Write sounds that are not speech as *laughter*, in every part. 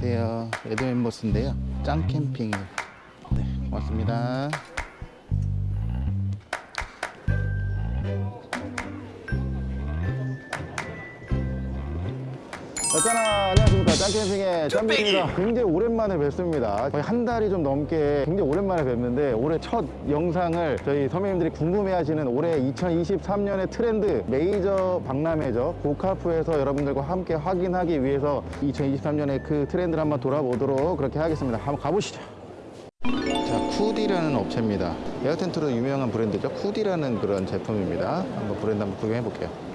안녕하세요. 에드멤버스인데요. 짱 캠핑. 네, 고맙습니다. 어쩌나 안녕하십니까 짱캠핑의 짱입니다 굉장히 오랜만에 뵙습니다 거의 한 달이 좀 넘게 굉장히 오랜만에 뵙는데 올해 첫 영상을 저희 선배님들이 궁금해하시는 올해 2023년의 트렌드 메이저 박람회죠 고카프에서 여러분들과 함께 확인하기 위해서 2023년의 그 트렌드를 한번 돌아보도록 그렇게 하겠습니다 한번 가보시죠 자, 쿠디라는 업체입니다. 에어텐트로 유명한 브랜드죠. 쿠디라는 그런 제품입니다. 한번 브랜드 한번 구경해 볼게요.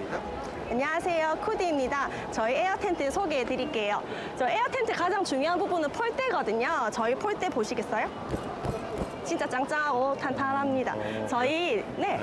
안녕하세요. 쿠디입니다. 저희 에어 텐트 소개해 드릴게요. 저 에어 텐트 가장 중요한 부분은 폴대거든요. 저희 폴대 보시겠어요? 진짜 짱짱하고 탄탄합니다. 저희 네.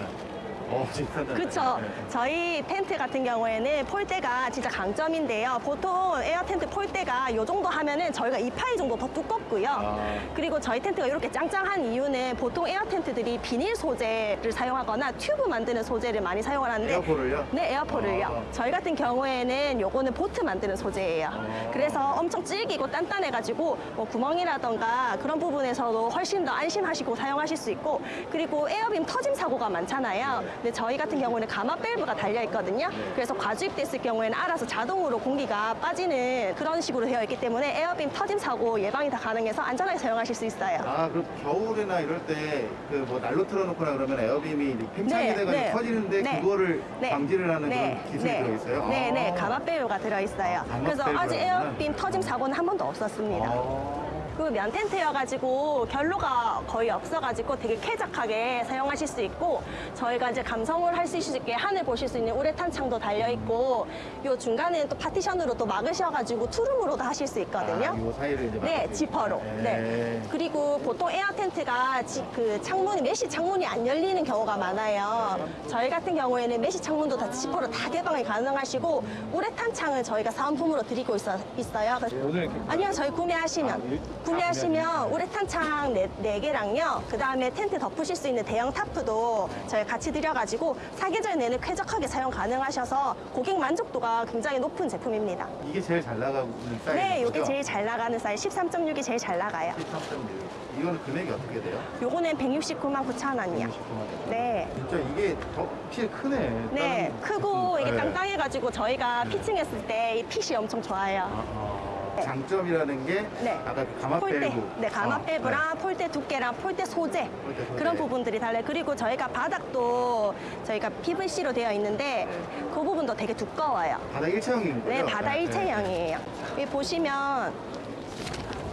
어, 진짜. 그렇죠. 저희 텐트 같은 경우에는 폴대가 진짜 강점인데요. 보통 에어 텐트 폴대가 이 정도 하면은 저희가 2파이 정도 더 두껍고요. 아. 그리고 저희 텐트가 이렇게 짱짱한 이유는 보통 에어 텐트들이 비닐 소재를 사용하거나 튜브 만드는 소재를 많이 사용하는데 air pole을요? 네, air pole을요. 아. 저희 같은 경우에는 요거는 보트 만드는 소재예요. 그래서 엄청 질기고 단단해가지고 뭐 구멍이라던가 그런 부분에서도 훨씬 더 안심하시고 사용하실 수 있고 그리고 air beam 터짐 사고가 많잖아요. 근데 저희 같은 경우는 감압 밸브가 달려 있거든요. 그래서 과주입됐을 경우에는 알아서 자동으로 공기가 빠지는 그런 식으로 되어 있기 때문에 air beam 터짐 사고 예방이 다 가능해서 안전하게 사용하실 수 있어요. 아, 그럼 겨울이나 이럴 때 그 뭐 난로 틀어놓거나 그러면 에어빔이 팽창이 네, 돼가지고 네. 터지는데 네. 그거를 네. 방지를 하는 네. 그런 기술이 네. 들어있어요? 네, 네. 아. 가마밸브가 들어있어요. 가마 그래서 아직. 에어빔 터짐 사고는 한 번도 없었습니다. 아. 그 면 텐트여가지고 결로가 거의 없어가지고 되게 쾌적하게 사용하실 수 있고 저희가 이제 감성을 할 수 있게 하늘 보실 수 있는 우레탄 창도 달려 있고 요 중간에는 또 파티션으로 또 막으셔가지고 투룸으로도 하실 수 있거든요. 아, 요 사이를 이제 네. 지퍼로. 네. 네. 그리고 보통 에어 텐트가 지- 그 창문이 메시 창문이 안 열리는 경우가 많아요. 저희 같은 경우에는 메시 창문도 다 지퍼로 다 개방이 가능하시고 우레탄 창을 저희가 사은품으로 드리고 있어, 있어요. 그래서- 오늘 아니요, 저희 구매하시면 아, 일- 구매하시면 우레탄 창 네, 네 개랑요. 그 다음에 텐트 덮으실 수 있는 대형 타프도 저희 같이 드려가지고 사계절 내내 쾌적하게 사용 가능하셔서 고객 만족도가 굉장히 높은 제품입니다. 이게 제일 잘 나가는 사이즈 네, 이게 제일 잘 나가는 사이즈 13.6이 제일 잘 나가요. 13.6 이거는 금액이 어떻게 돼요? 요거는 169만 9천 원이요. 169만 네. 진짜 이게 더 확실히 크네 네, 크고 이게 네. 땅땅해가지고 저희가 pitching했을 때 이 핏이 엄청 좋아요. 아, 네. 장점이라는 게 네. 아까 그 감압 폴대, 밸브 네, 감압 아, 밸브랑 폴대 두께랑 폴대 소재, 폴대 소재. 그런 부분들이 달라요. 그리고 저희가 바닥도 저희가 PVC로 되어 있는데 그 부분도 되게 두꺼워요. 네. 바닥 일체형인 거죠? 네, 바다 네. 일체형이에요. 여기 보시면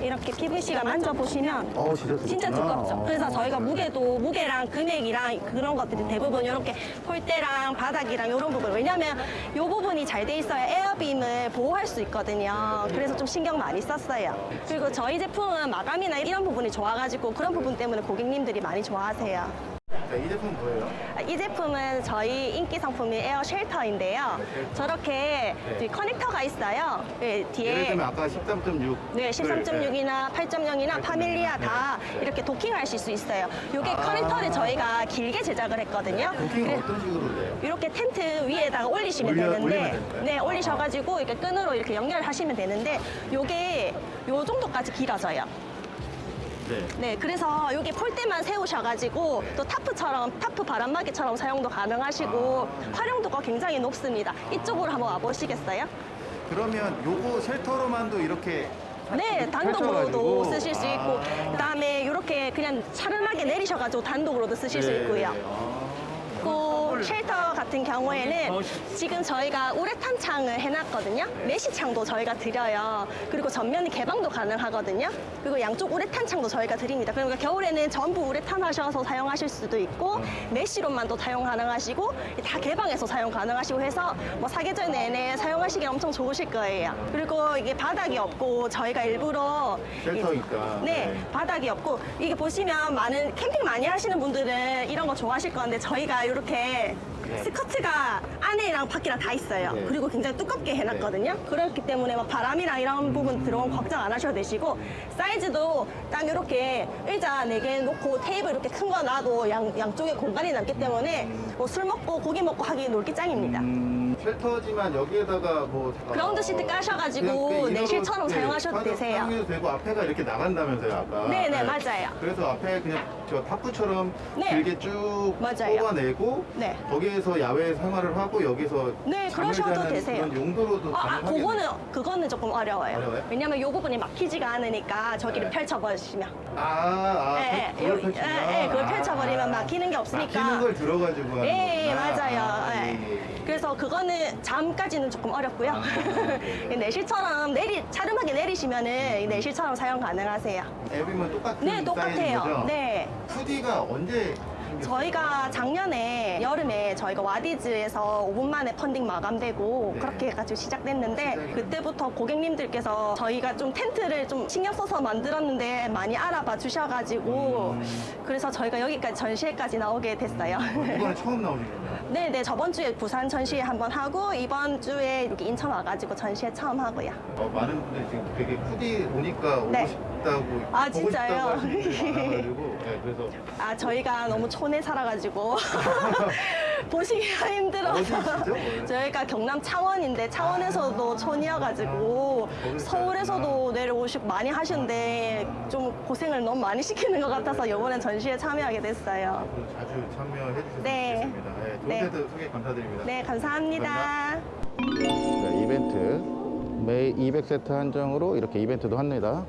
이렇게 PVC가 만져보시면 어, 진짜 진짜. 두껍죠. 어. 그래서 저희가 무게도 무게랑 금액이랑 그런 것들이 대부분 이렇게 폴대랑 바닥이랑 이런 부분 왜냐면 이 부분이 잘 돼 있어야 에어빔을 보호할 수 있거든요. 그래서 좀 신경 많이 썼어요. 그리고 저희 제품은 마감이나 이런 부분이 좋아가지고 그런 부분 때문에 고객님들이 많이 좋아하세요. 자, 이 제품 뭐예요? 아, 이 제품은 저희 인기 상품인 에어 shelter인데요. 저렇게 뒤 커넥터가 있어요. 네, 예를 뒤에 들면 아까 13.6 네, 13.6이나 8.0이나 파밀리아 다 이렇게 도킹하실 수 있어요. 이게 아. 커넥터를 저희가 길게 제작을 했거든요. 도킹은 그래- 어떤 식으로 돼요? 이렇게 텐트 위에다가 올리시면 올려- 되는데? 네 올리셔가지고 이렇게 끈으로 이렇게 연결하시면 되는데 요게 요 정도까지 길어져요. 네. 네, 그래서 여기 폴대만 세우셔가지고 또 타프처럼 타프 바람막이처럼 사용도 가능하시고 활용도가 굉장히 높습니다. 이쪽으로 한번 와보시겠어요? 그러면 요거 shelter로만도 이렇게 네, 단독으로도 펼쳐가지고. 쓰실 수 있고 아. 그다음에 이렇게 그냥 차르하게 내리셔가지고 단독으로도 쓰실 수 네. 있고요. 아. 그 shelter 같은 경우에는 지금 저희가 우레탄 창을 해놨거든요. 메시 창도 저희가 드려요. 그리고 전면이 개방도 가능하거든요. 그리고 양쪽 우레탄 창도 저희가 드립니다. 그러니까 겨울에는 전부 우레탄 하셔서 사용하실 수도 있고 메시로만도 사용 가능하시고 다 개방해서 사용 가능하시고 해서 뭐 사계절 내내 사용하시기 엄청 좋으실 거예요. 그리고 이게 바닥이 없고 저희가 일부러 쉘터니까. 네, 바닥이 없고 이게 보시면 많은 캠핑 많이 하시는 분들은 이런 거 좋아하실 건데 저희가 이렇게 네. 스커트가 안에랑 밖이랑 다 있어요. 네. 그리고 굉장히 두껍게 해놨거든요. 그렇기 때문에 막 바람이랑 이런 부분 들어온 걱정 안 하셔도 되시고 사이즈도 딱 이렇게 의자 네개 놓고 테이블 이렇게 큰 거 놔도 양, 양쪽에 공간이 남기 때문에 뭐 술 먹고 고기 먹고 하기 놀기 짱입니다. 음, 쉘터지만 여기에다가 뭐 그라운드 시트 까셔가지고 내실처럼 사용하셔도 되세요. 사용해도 되고 앞에가 이렇게 나간다면서요 아까. 네네, 맞아요. 그래서 앞에 그냥 저 탑부처럼 네. 길게 쭉 맞아요. 뽑아내고 네. 거기에서 야외 생활을 하고 여기서 네, 그러셔도 되세요. 그런 용도로도 아, 아, 가능하겠네요. 그거는 그거는 조금 어려워요. 어려워요? 왜냐면 요 부분이 막히지가 않으니까 저기를 네. 펼쳐버리시면. 아, 아, 예, 그- 예, 요- 펼치면 예, 예, 그걸 아, 펼쳐버리면 아. 막히는 게 없으니까. 막히는 걸 들어가지고 하는 예, 예, 거구나. 맞아요. 아, 예. 그래서 그거는 잠까지는 조금 어렵고요. 아, 네. *laughs* 내실처럼 내리 차름하게 내리시면은 이 내실처럼 사용 가능하세요. 앱이면 똑같은 네, 똑같아요. 거죠? 네. 푸디가 언제? 저희가 작년에 여름에 저희가 와디즈에서 5분 만에 펀딩 마감되고 네. 그렇게 해가지고 시작됐는데 그때부터 고객님들께서 저희가 좀 텐트를 좀 신경 써서 만들었는데 많이 알아봐 주셔가지고 음. 그래서 저희가 여기까지 전시회까지 나오게 됐어요. 이번에 *laughs* 처음 나오는 거예요? 네네 저번 주에 부산 전시회 한 번 하고 이번 주에 이렇게 인천 와가지고 전시회 처음 하고요. 어, 많은 분들이 지금 되게 푸디 오니까 오고 네. 싶다고 아, 보고 진짜요? 싶다고 하시는 분들이 많아가지고 네, 그래서 아 저희가 너무 촌에 살아가지고 *laughs* 보시기가 힘들어서 어디시죠, 원래? 저희가 경남 창원인데 창원에서도 촌이어가지고 아, 서울에서도 내려오시고 많이 하시는데 좀 고생을 너무 많이 시키는 것 같아서 이번엔 전시회 참여하게 됐어요. 앞으로 자주 참여해 주셨으면 네. 좋겠습니다. 네, 좋은 네. 소개 감사드립니다. 네 감사합니다. 네, 이벤트 매 200세트 한정으로 이렇게 이벤트도 합니다.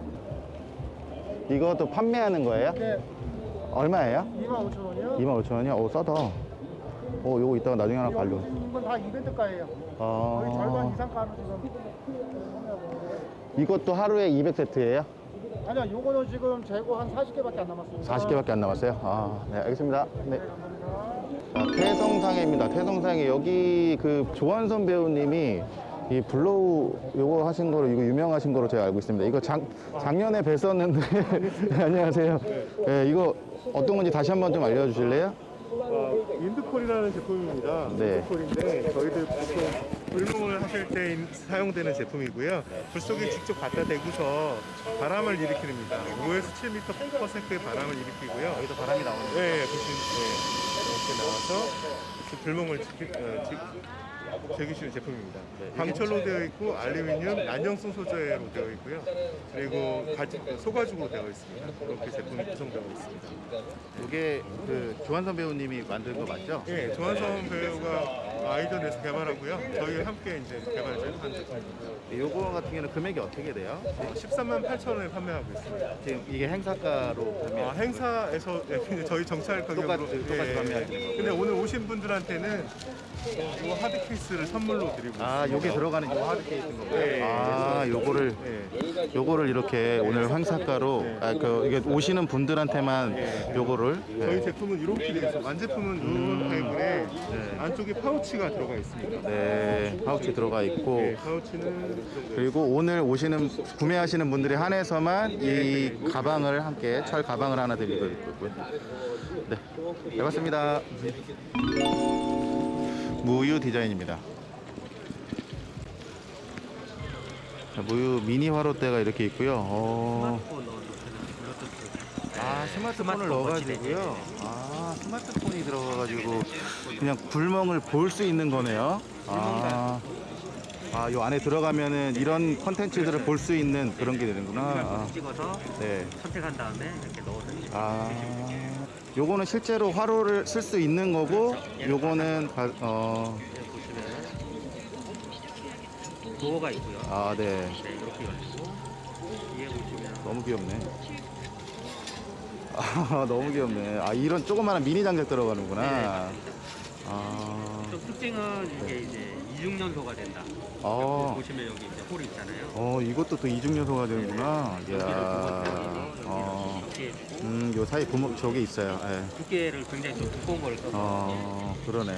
이것도 판매하는 거예요? 네, 얼마예요? 25,000원이요. 25,000원이요? 오 싸다. 오 요거 이따가 나중에 하나 관료. 이건 다 이벤트가예요. 거의 절반 아 이상 가로 지금. 이것도 하루에 200세트예요? 아니요, 요거는 지금 재고 한 40개밖에 안 남았습니다. 40개밖에 안 남았어요? 아, 네, 알겠습니다. 네. 네. 자, 태성상회입니다. 태성상회. 여기 그 조한선 배우님이 이 blow 요거 하신 거로 이거 유명하신 거로 제가 알고 있습니다. 이거 작, 작년에 뵀었는데 *laughs* 안녕하세요. 네, 이거 어떤 건지 다시 한번 좀 알려주실래요? 어, 인드콜이라는 제품입니다. 네. 인드콜인데 저희들 보통 불멍을 하실 때 인- 사용되는 제품이고요. 불 속에 직접 갖다 대고서 바람을 일으킵니다. 5에서 7m/s의 바람을 일으키고요. 여기도 바람이 나오는 네, 보시면 네, 이렇게 나와서 이렇게 불멍을 지키, 어, 지, 즐기시는 제품입니다. 광철로 되어 있고 알루미늄 난정성 소재로 되어 있고요. 그리고 가지, 소가죽으로 되어 있습니다. 이렇게 제품이 구성되어 있습니다. 이게 그 조한선 배우님이 만든 거 맞죠? 예, 조한성 배우가 아이디어 내서 개발하고요. 저희 함께 이제 개발한 제품입니다. 요거 같은 경우는 금액이 어떻게 돼요? 13만 8천 원에 판매하고 있습니다. 지금 이게 행사가로 판매. 어, 행사에서 예, 근데 저희 정찰 가격으로 똑같이- 똑같이 판매하시는 거고요. 근데 오늘 오신 분들한테는 이 하드 케이스를 선물로 드리고 아, 있습니다. 요게 들어가는 요 하드 케이스인 거고요. 네. 아, 요거를 예. 요거를 이렇게 오늘 행사가로 아, 그 이게 오시는 분들한테만 요거를 저희 네. 제품은 이렇게 있어요. 완제품은 이런 타입에 안쪽에 파우치 가 들어가 있습니다. 네, 파우치 들어가 있고 네, 파우치는 그리고 오늘 오시는 구매하시는 분들이 한해서만 이 가방을 함께 철 가방을 하나 드리고 있고요. 네, 잘 봤습니다. 무유 디자인입니다. 자, 무유 미니 화롯대가 이렇게 있고요. 어... 아 스마트폰을 넣어가지고요. 아 스마트폰이 들어가가지고 그냥 불멍을 볼 수 있는 거네요. 아, 아, 요 안에 들어가면은 이런 컨텐츠들을 볼 수 있는 그런 게 되는구나. 아, 찍어서 네. 선택한 다음에 이렇게 넣어서 아, 요거는 실제로 화로를 쓸 수 있는 거고, 요거는 가- 어, 도어가 있고요. 아, 네. 네, 이렇게 열리고 위에 보시면 너무 귀엽네. *laughs* 아, 너무 귀엽네. 아, 이런 조그마한 미니 장작 들어가는구나. 아, 좀 특징은 이게 이제 이중 연소가 된다. 어, 보시면 여기 이제 홀이 있잖아요. 어, 이것도 또 이중 요소가 되는구나. 여기를 이야, 어, 음, 요 사이 구멍 저게 있어요. 예. 두께를 굉장히 좀 두꺼운 걸 써서 어, 그러네.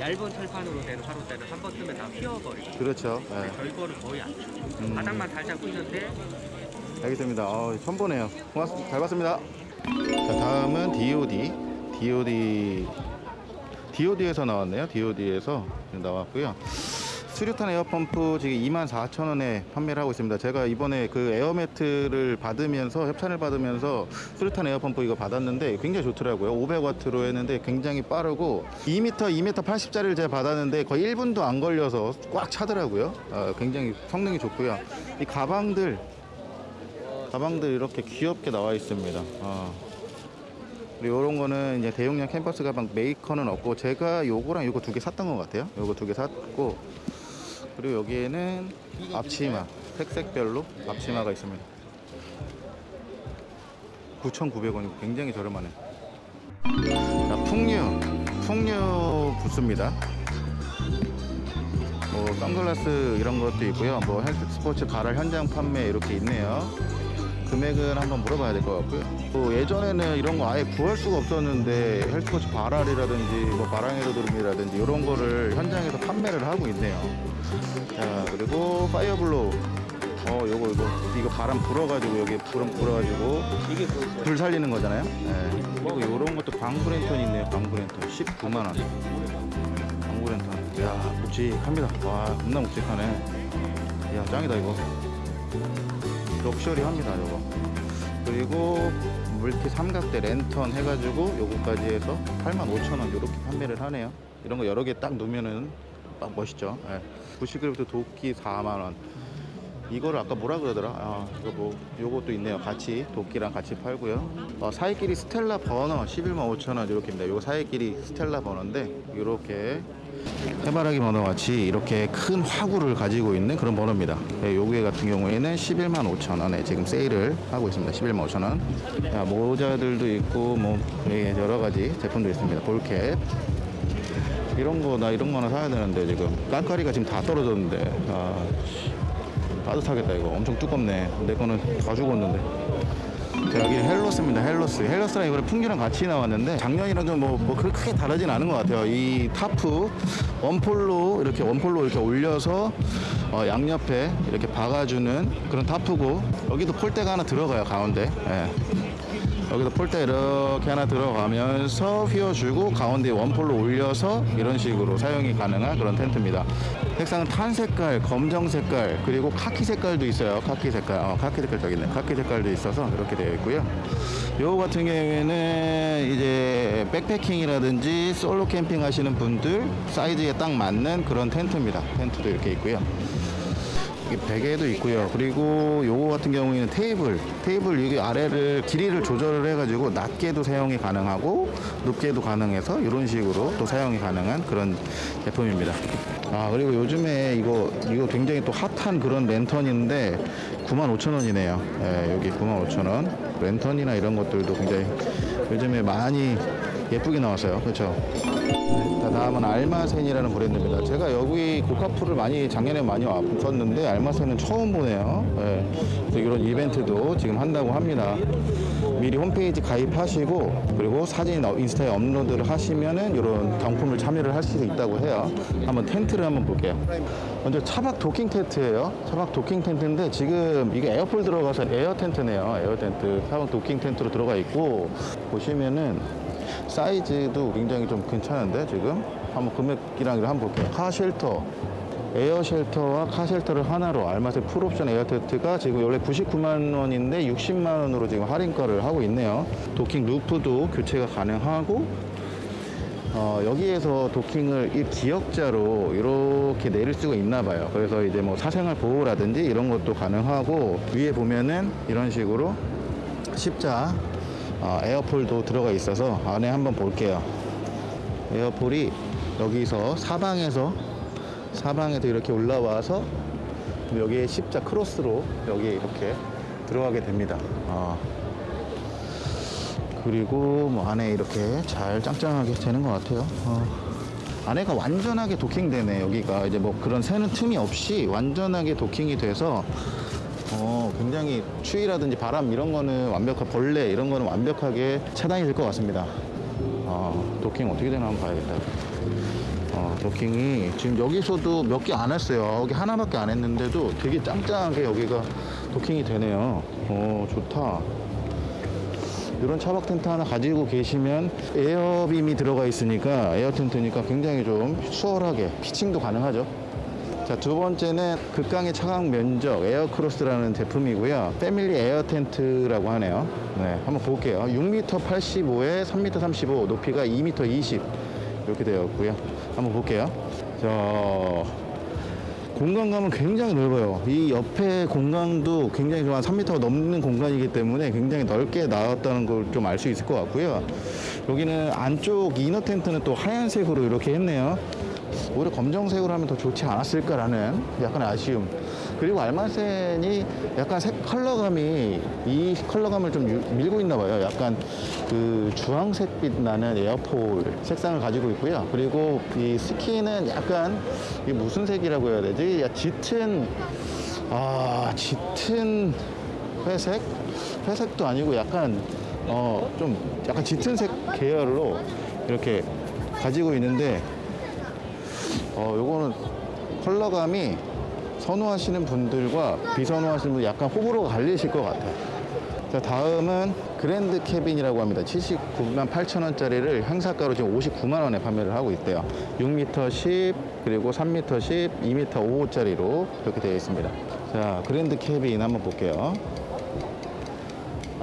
얇은 철판으로 된 화로대는 한 번 쓰면 다 휘어버리고 그렇죠. 예. 저희 거는 거의 안 돼요. 음. 바닥만 살짝 뿌리는데 알겠습니다. 어, 처음 보네요. 고맙습니다. 잘 봤습니다. 자, 다음은 DOD. DOD. DOD에서 나왔네요. DOD에서 나왔고요. 수류탄 에어펌프 지금 24,000원에 판매를 하고 있습니다. 제가 이번에 그 에어매트를 받으면서 협찬을 받으면서 수류탄 에어펌프 이거 받았는데 굉장히 좋더라고요. 500와트로 했는데 굉장히 빠르고 2m, 2m 80짜리를 제가 받았는데 거의 1분도 안 걸려서 꽉 차더라고요. 어, 굉장히 성능이 좋고요. 이 가방들 가방들 이렇게 귀엽게 나와 있습니다. 어. 그리고 이런 거는 이제 대용량 캔버스 가방 메이커는 없고 제가 요거랑 요거 두 개 샀던 것 같아요. 요거 두 개 샀고 그리고 여기에는 앞치마 색색별로 앞치마가 있습니다. 9,900원이고 굉장히 저렴하네. 자, 풍류 풍류 부스입니다. 뭐 선글라스 이런 것도 있고요. 뭐 헬스포츠 바랄 현장 판매 이렇게 있네요. 금액은 한번 물어봐야 될 것 같고요. 또 예전에는 이런 거 아예 구할 수가 없었는데 헬스포츠 바랄이라든지 뭐 바랑에르돔이라든지 이런 거를 현장에서 판매를 하고 있네요. 자 그리고 파이어블로우. 어 요거 이거 이거 바람 불어가지고 여기 불 불어가지고 이게 그불 살리는 거잖아요. 네. 그리고 이런 것도 방구랜턴 있네요. 방구랜턴 19만 원. 방구랜턴. 야 묵직합니다. 와 겁나 묵직하네. 야 짱이다 이거. 럭셔리합니다 이거. 그리고 물티 삼각대 랜턴 해가지고 요거까지 해서 85,000원 이렇게 판매를 하네요. 이런 거 여러 개 딱 놓으면은 딱 멋있죠. 예. 90g부터 도끼 4만 원. 이거를 아까 뭐라 그러더라? 아, 이거 뭐 요것도 있네요. 같이 도끼랑 같이 팔고요. 어, 사이끼리 스텔라 버너 11만 5천 원 이렇게입니다. 요거 사이끼리 스텔라 버너인데 이렇게 해바라기 버너 같이 이렇게 큰 화구를 가지고 있는 그런 버너입니다. 예, 요게 같은 경우에는 11만 5천 원에 지금 세일을 하고 있습니다. 11만 5천 원. 야, 모자들도 있고 뭐 예, 여러 가지 제품도 있습니다. ball cap. 이런 거 나 이런 거 하나 사야 되는데 지금 깐까리가 지금 다 떨어졌는데 아, 씨. 따뜻하겠다 이거 엄청 두껍네 내 거는 다 죽었는데 자, 여기 헬로스입니다. 헬로스. 헬로스랑 이번에 풍기랑 같이 나왔는데 작년이랑 좀뭐 뭐 그렇게 크게 다르진 않은 것 같아요. 이 타프 원폴로 이렇게 원폴로 이렇게 올려서 어, 양옆에 이렇게 박아주는 그런 tarp고 여기도 폴대가 하나 들어가요 가운데. 예. 여기서 폴대 이렇게 하나 들어가면서 휘어주고 가운데 one pole로 올려서 이런 식으로 사용이 가능한 그런 텐트입니다. 색상은 tan 색깔, 검정 색깔, 그리고 카키 색깔도 있어요. 카키 색깔, 어, 카키 색깔 저기 있네. 카키 색깔도 있어서 이렇게 되어 있고요. 요 같은 경우에는 이제 backpacking이라든지 솔로 캠핑 하시는 분들 사이즈에 딱 맞는 그런 텐트입니다. 텐트도 이렇게 있고요. 베개도 있고요. 그리고 요거 같은 경우에는 테이블, 테이블 여기 아래를 길이를 조절을 해가지고 낮게도 사용이 가능하고 높게도 가능해서 이런 식으로 또 사용이 가능한 그런 제품입니다. 아 그리고 요즘에 이거 이거 굉장히 또 핫한 그런 랜턴인데 95,000원이네요. 예, 여기 95,000원. 랜턴이나 이런 것들도 굉장히 요즘에 많이 예쁘게 나왔어요. 그렇죠? 자, 다음은 알마센이라는 브랜드입니다. 제가 여기 고카프를 많이 작년에 많이 왔었는데 알마센은 처음 보네요. 예. 그래서 이런 이벤트도 지금 한다고 합니다. 미리 홈페이지 가입하시고 그리고 사진 어- 인스타에 업로드를 하시면은 이런 경품을 참여를 할 수 있다고 해요. 한번 텐트를 한번 볼게요. 먼저 차박 도킹 텐트예요. 차박 도킹 텐트인데 지금 이게 air pole 들어가서 air tent네요. air tent. 차박 도킹 텐트로 들어가 있고 보시면은 사이즈도 굉장히 좀 괜찮은데 지금 한번 금액이랑 한번 볼게요. car shelter 에어 쉘터와 카 쉘터를 하나로 알마세 풀옵션 에어 텐트가 지금 원래 99만 원인데 60만 원으로 지금 할인가를 하고 있네요. docking roof도 교체가 가능하고 어, 여기에서 도킹을 이 기역자로 이렇게 내릴 수가 있나 봐요. 그래서 이제 뭐 사생활 보호라든지 이런 것도 가능하고 위에 보면은 이런 식으로 십자 어, air pole도 들어가 있어서 안에 한번 볼게요. 에어폴이 여기서 사방에서 사방에서 이렇게 올라와서 여기에 십자 크로스로 여기 이렇게 들어가게 됩니다. 어. 그리고 뭐 안에 이렇게 잘 짱짱하게 되는 것 같아요. 어. 안에가 완전하게 도킹되네 여기가 이제 뭐 그런 새는 틈이 없이 완전하게 도킹이 돼서 어, 굉장히 추위라든지 바람 이런 거는 완벽한 벌레 이런 거는 완벽하게 차단이 될 것 같습니다. 어, 도킹 어떻게 되나 한번 봐야겠다. 어, 도킹이 지금 여기서도 몇 개 안 했어요. 여기 하나밖에 안 했는데도 되게 짱짱하게 여기가 도킹이 되네요. 어, 좋다. 이런 차박 텐트 하나 가지고 계시면 air beam이 들어가 있으니까 air tent니까 굉장히 좀 수월하게 pitching도 가능하죠. 자, 두 번째는 극강의 차광 면적 에어크로스라는 제품이고요. family air tent라고 하네요. 네, 한번 볼게요. 6m 85에 3m 35, 높이가 2m 20 이렇게 되어 있고요. 한번 볼게요. 자, 공간감은 굉장히 넓어요. 이 옆에 공간도 굉장히 좀 한 3m가 넘는 공간이기 때문에 굉장히 넓게 나왔다는 걸 좀 알 수 있을 것 같고요. 여기는 안쪽 이너 텐트는 또 하얀색으로 이렇게 했네요. 오히려 검정색으로 하면 더 좋지 않았을까라는 약간 아쉬움. 그리고 알마센이 약간 색 컬러감이 이 컬러감을 좀 유- 밀고 있나 봐요. 약간 그 주황색빛 나는 에어폴 색상을 가지고 있고요. 그리고 이 스키는 약간 이 무슨 색이라고 해야 되지? 야, 짙은 아 짙은 회색? 회색도 아니고 약간 어 좀 약간 짙은 색 계열로 이렇게 가지고 있는데 어, 요거는 컬러감이 선호하시는 분들과 비선호하시는 분 약간 호불호가 갈리실 것 같아요. 자, 다음은 그랜드 캐빈이라고 합니다. 79만 8천 원짜리를 행사가로 지금 59만 원에 판매를 하고 있대요. 6m 10 그리고 3m 10, 2m 5짜리로 이렇게 되어 있습니다. 자, 그랜드 캐빈 한번 볼게요.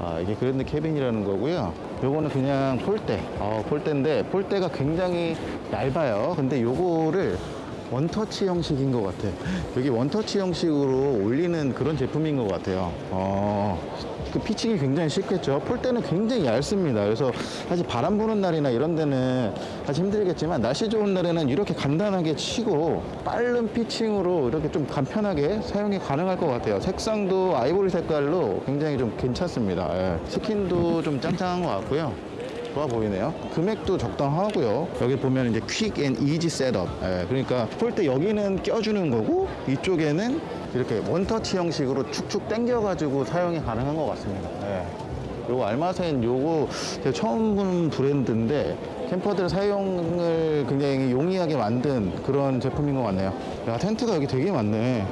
아, 이게 그랜드 캐빈이라는 거고요. 요거는 그냥 폴대. 어, 폴대인데 폴대가 굉장히 얇아요. 근데 요거를 원터치 형식인 것 같아. 여기 원터치 형식으로 올리는 그런 제품인 것 같아요. 어, 그 피칭이 굉장히 쉽겠죠. 폴대는 굉장히 얇습니다. 그래서 사실 바람 부는 날이나 이런 데는 사실 힘들겠지만 날씨 좋은 날에는 이렇게 간단하게 치고 빠른 피칭으로 이렇게 좀 간편하게 사용이 가능할 것 같아요. 색상도 아이보리 색깔로 굉장히 좀 괜찮습니다. 예. 스킨도 좀 짱짱한 것 같고요. 좋아 보이네요. 금액도 적당하고요. 여기 보면 이제 quick and easy setup. 예, 그러니까 폴대 여기는 껴주는 거고 이쪽에는 이렇게 원터치 형식으로 축축 당겨 가지고 사용이 가능한 것 같습니다. 예. 요거 알마센 요거 제가 처음 보는 브랜드인데 camper들 사용을 굉장히 용이하게 만든 그런 제품인 것 같네요. 야 텐트가 여기 되게 많네.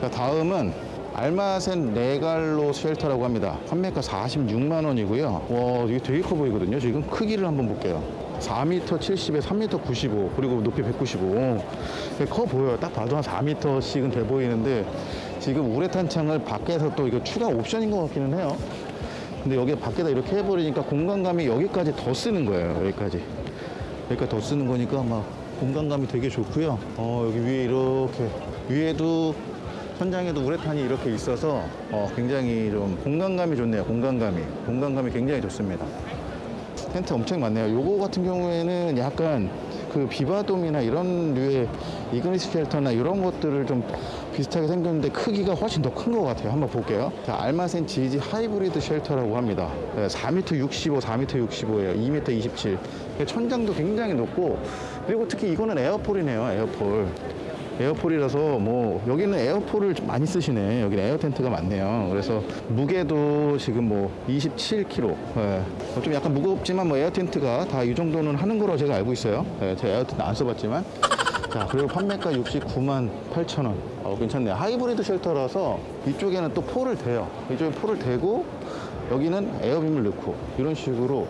자, 다음은 알마센 레갈로 shelter라고 합니다. 판매가 46만 원이고요. 와, 이게 되게 커 보이거든요. 지금 크기를 한번 볼게요. 4m 70에 3m 95 그리고 높이 195 되게 커 보여요 딱 봐도 한 4m씩은 돼 보이는데 지금 우레탄 창을 밖에서 또 이거 추가 옵션인 것 같기는 해요 근데 여기 밖에다 이렇게 해버리니까 공간감이 여기까지 더 쓰는 거예요 여기까지 여기까지 더 쓰는 거니까 막 공간감이 되게 좋고요 어 여기 위에 이렇게 위에도 천장에도 우레탄이 이렇게 있어서 어, 굉장히 좀 공간감이 좋네요 공간감이 공간감이 굉장히 좋습니다 텐트 엄청 많네요. 요거 같은 경우에는 약간 그 비바돔이나 이런 류의 이그니스 shelter나 이런 것들을 좀 비슷하게 생겼는데 크기가 훨씬 더 큰 것 같아요. 한번 볼게요. 자, 알마센 GG 하이브리드 쉘터라고 합니다. 네, 4m 65, 4m 65예요. 2m 27. 천장도 굉장히 높고 그리고 특히 이거는 에어폴이네요. 에어폴. 에어폴이라서 뭐 여기는 air pole을 좀 많이 쓰시네. 여기는 air tent가 많네요. 그래서 무게도 지금 뭐 27kg 예. 어, 좀 약간 무겁지만 뭐 air tent가 다 이 정도는 하는 거로 제가 알고 있어요. 예, 제가 air tent 안 써봤지만. 자 그리고 판매가 69만 8천 원. 어, 괜찮네요 hybrid shelter라서 이쪽에는 또 폴을 대요. 이쪽에 폴을 대고 여기는 air beam을 넣고 이런 식으로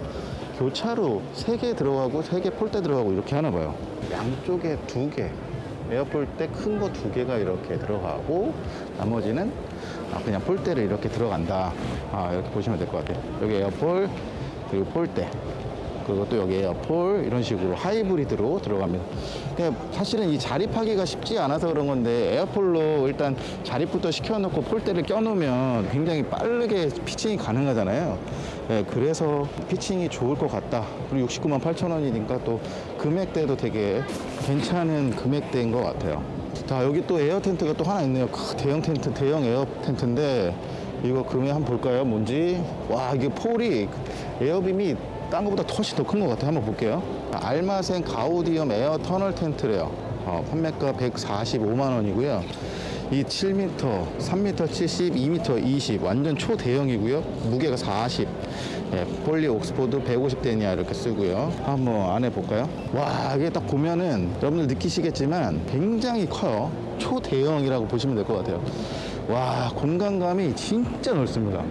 교차로 3개 들어가고 3개 폴대 들어가고 이렇게 하나 봐요. 양쪽에 두개 air pole 때큰 거 두 개가 이렇게 들어가고 나머지는 아, 그냥 폴대를 이렇게 들어간다. 아, 이렇게 보시면 될 것 같아요. 여기 air pole 그리고 폴대 그리고 또 여기 air pole 이런 식으로 하이브리드로 들어갑니다. 근데 사실은 이 자립하기가 쉽지 않아서 그런 건데 air pole로 일단 자립부터 시켜놓고 폴대를 껴놓으면 굉장히 빠르게 pitching이 가능하잖아요. 예, 그래서 pitching이 좋을 것 같다. 그리고 69만 8천 원이니까 또 금액대도 되게 괜찮은 금액대인 것 같아요. 자 여기 또 air tent가 또 하나 있네요. 크, 대형 텐트 대형 air tent인데 이거 금액 한번 볼까요? 뭔지? 와 이게 폴이 air beam이 딴 것보다 훨씬 더 큰 것 같아요. 한번 볼게요. 알마센 가우디엄 air tunnel tent래요. 어, 판매가 145만 원이고요. 이 7m, 3m 70, 2m 20 완전 초대형이고요. 무게가 40 예, poly oxford 150데니아 이렇게 쓰고요. 한번 안에 볼까요? 와 이게 딱 보면은 여러분들 느끼시겠지만 굉장히 커요. 초대형이라고 보시면 될 것 같아요. 와 공간감이 진짜 넓습니다.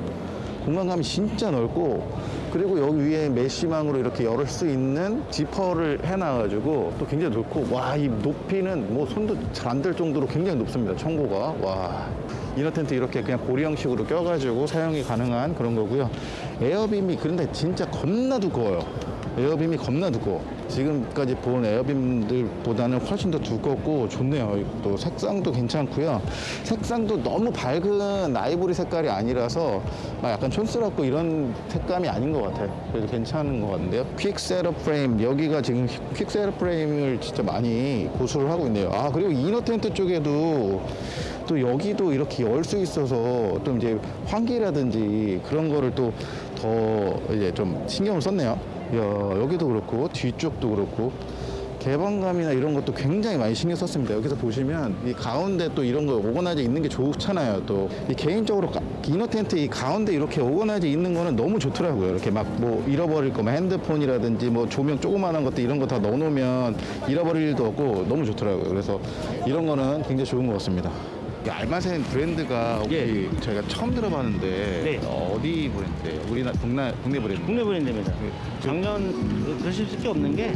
공간감이 진짜 넓고 그리고 여기 위에 메쉬망으로 이렇게 열을 수 있는 지퍼를 해놔가지고 또 굉장히 높고 와 이 높이는 뭐 손도 잘 안 될 정도로 굉장히 높습니다 청고가. 와 이너 텐트 이렇게 그냥 고리 형식으로 껴가지고 사용이 가능한 그런 거고요. air beam이 그런데 진짜 겁나 두꺼워요 air beam이 겁나 두꺼워. 지금까지 본 air beam들보다는 훨씬 더 두껍고 좋네요. 또 색상도 괜찮고요. 색상도 너무 밝은 아이보리 색깔이 아니라서 막 약간 촌스럽고 이런 색감이 아닌 것 같아요. 그래서 괜찮은 것 같은데요. quick setup frame 여기가 지금 quick setup frame을 진짜 많이 고수를 하고 있네요. 아 그리고 inner tent 쪽에도 또 여기도 이렇게 열 수 있어서 좀 이제 환기라든지 그런 거를 또 더 이제 좀 신경을 썼네요. 야, 여기도 그렇고 뒤쪽도 그렇고 개방감이나 이런 것도 굉장히 많이 신경 썼습니다. 여기서 보시면 이 가운데 또 이런 거 오거나이저 있는 게 좋잖아요. 또 이 개인적으로 가- 이너 텐트 이 가운데 이렇게 오거나이저 있는 거는 너무 좋더라고요. 이렇게 막 뭐 잃어버릴 거면 핸드폰이라든지 뭐 조명 조그만한 것도 이런 거 다 넣어놓으면 잃어버릴 일도 없고 너무 좋더라고요. 그래서 이런 거는 굉장히 좋은 것 같습니다. 이 알마센 브랜드가 혹시 저희가 처음 들어봤는데 네. 어디 브랜드예요? 우리나라 국내 국내 브랜드. 국내 브랜드입니다. 작년 그러실 수밖에 없는 게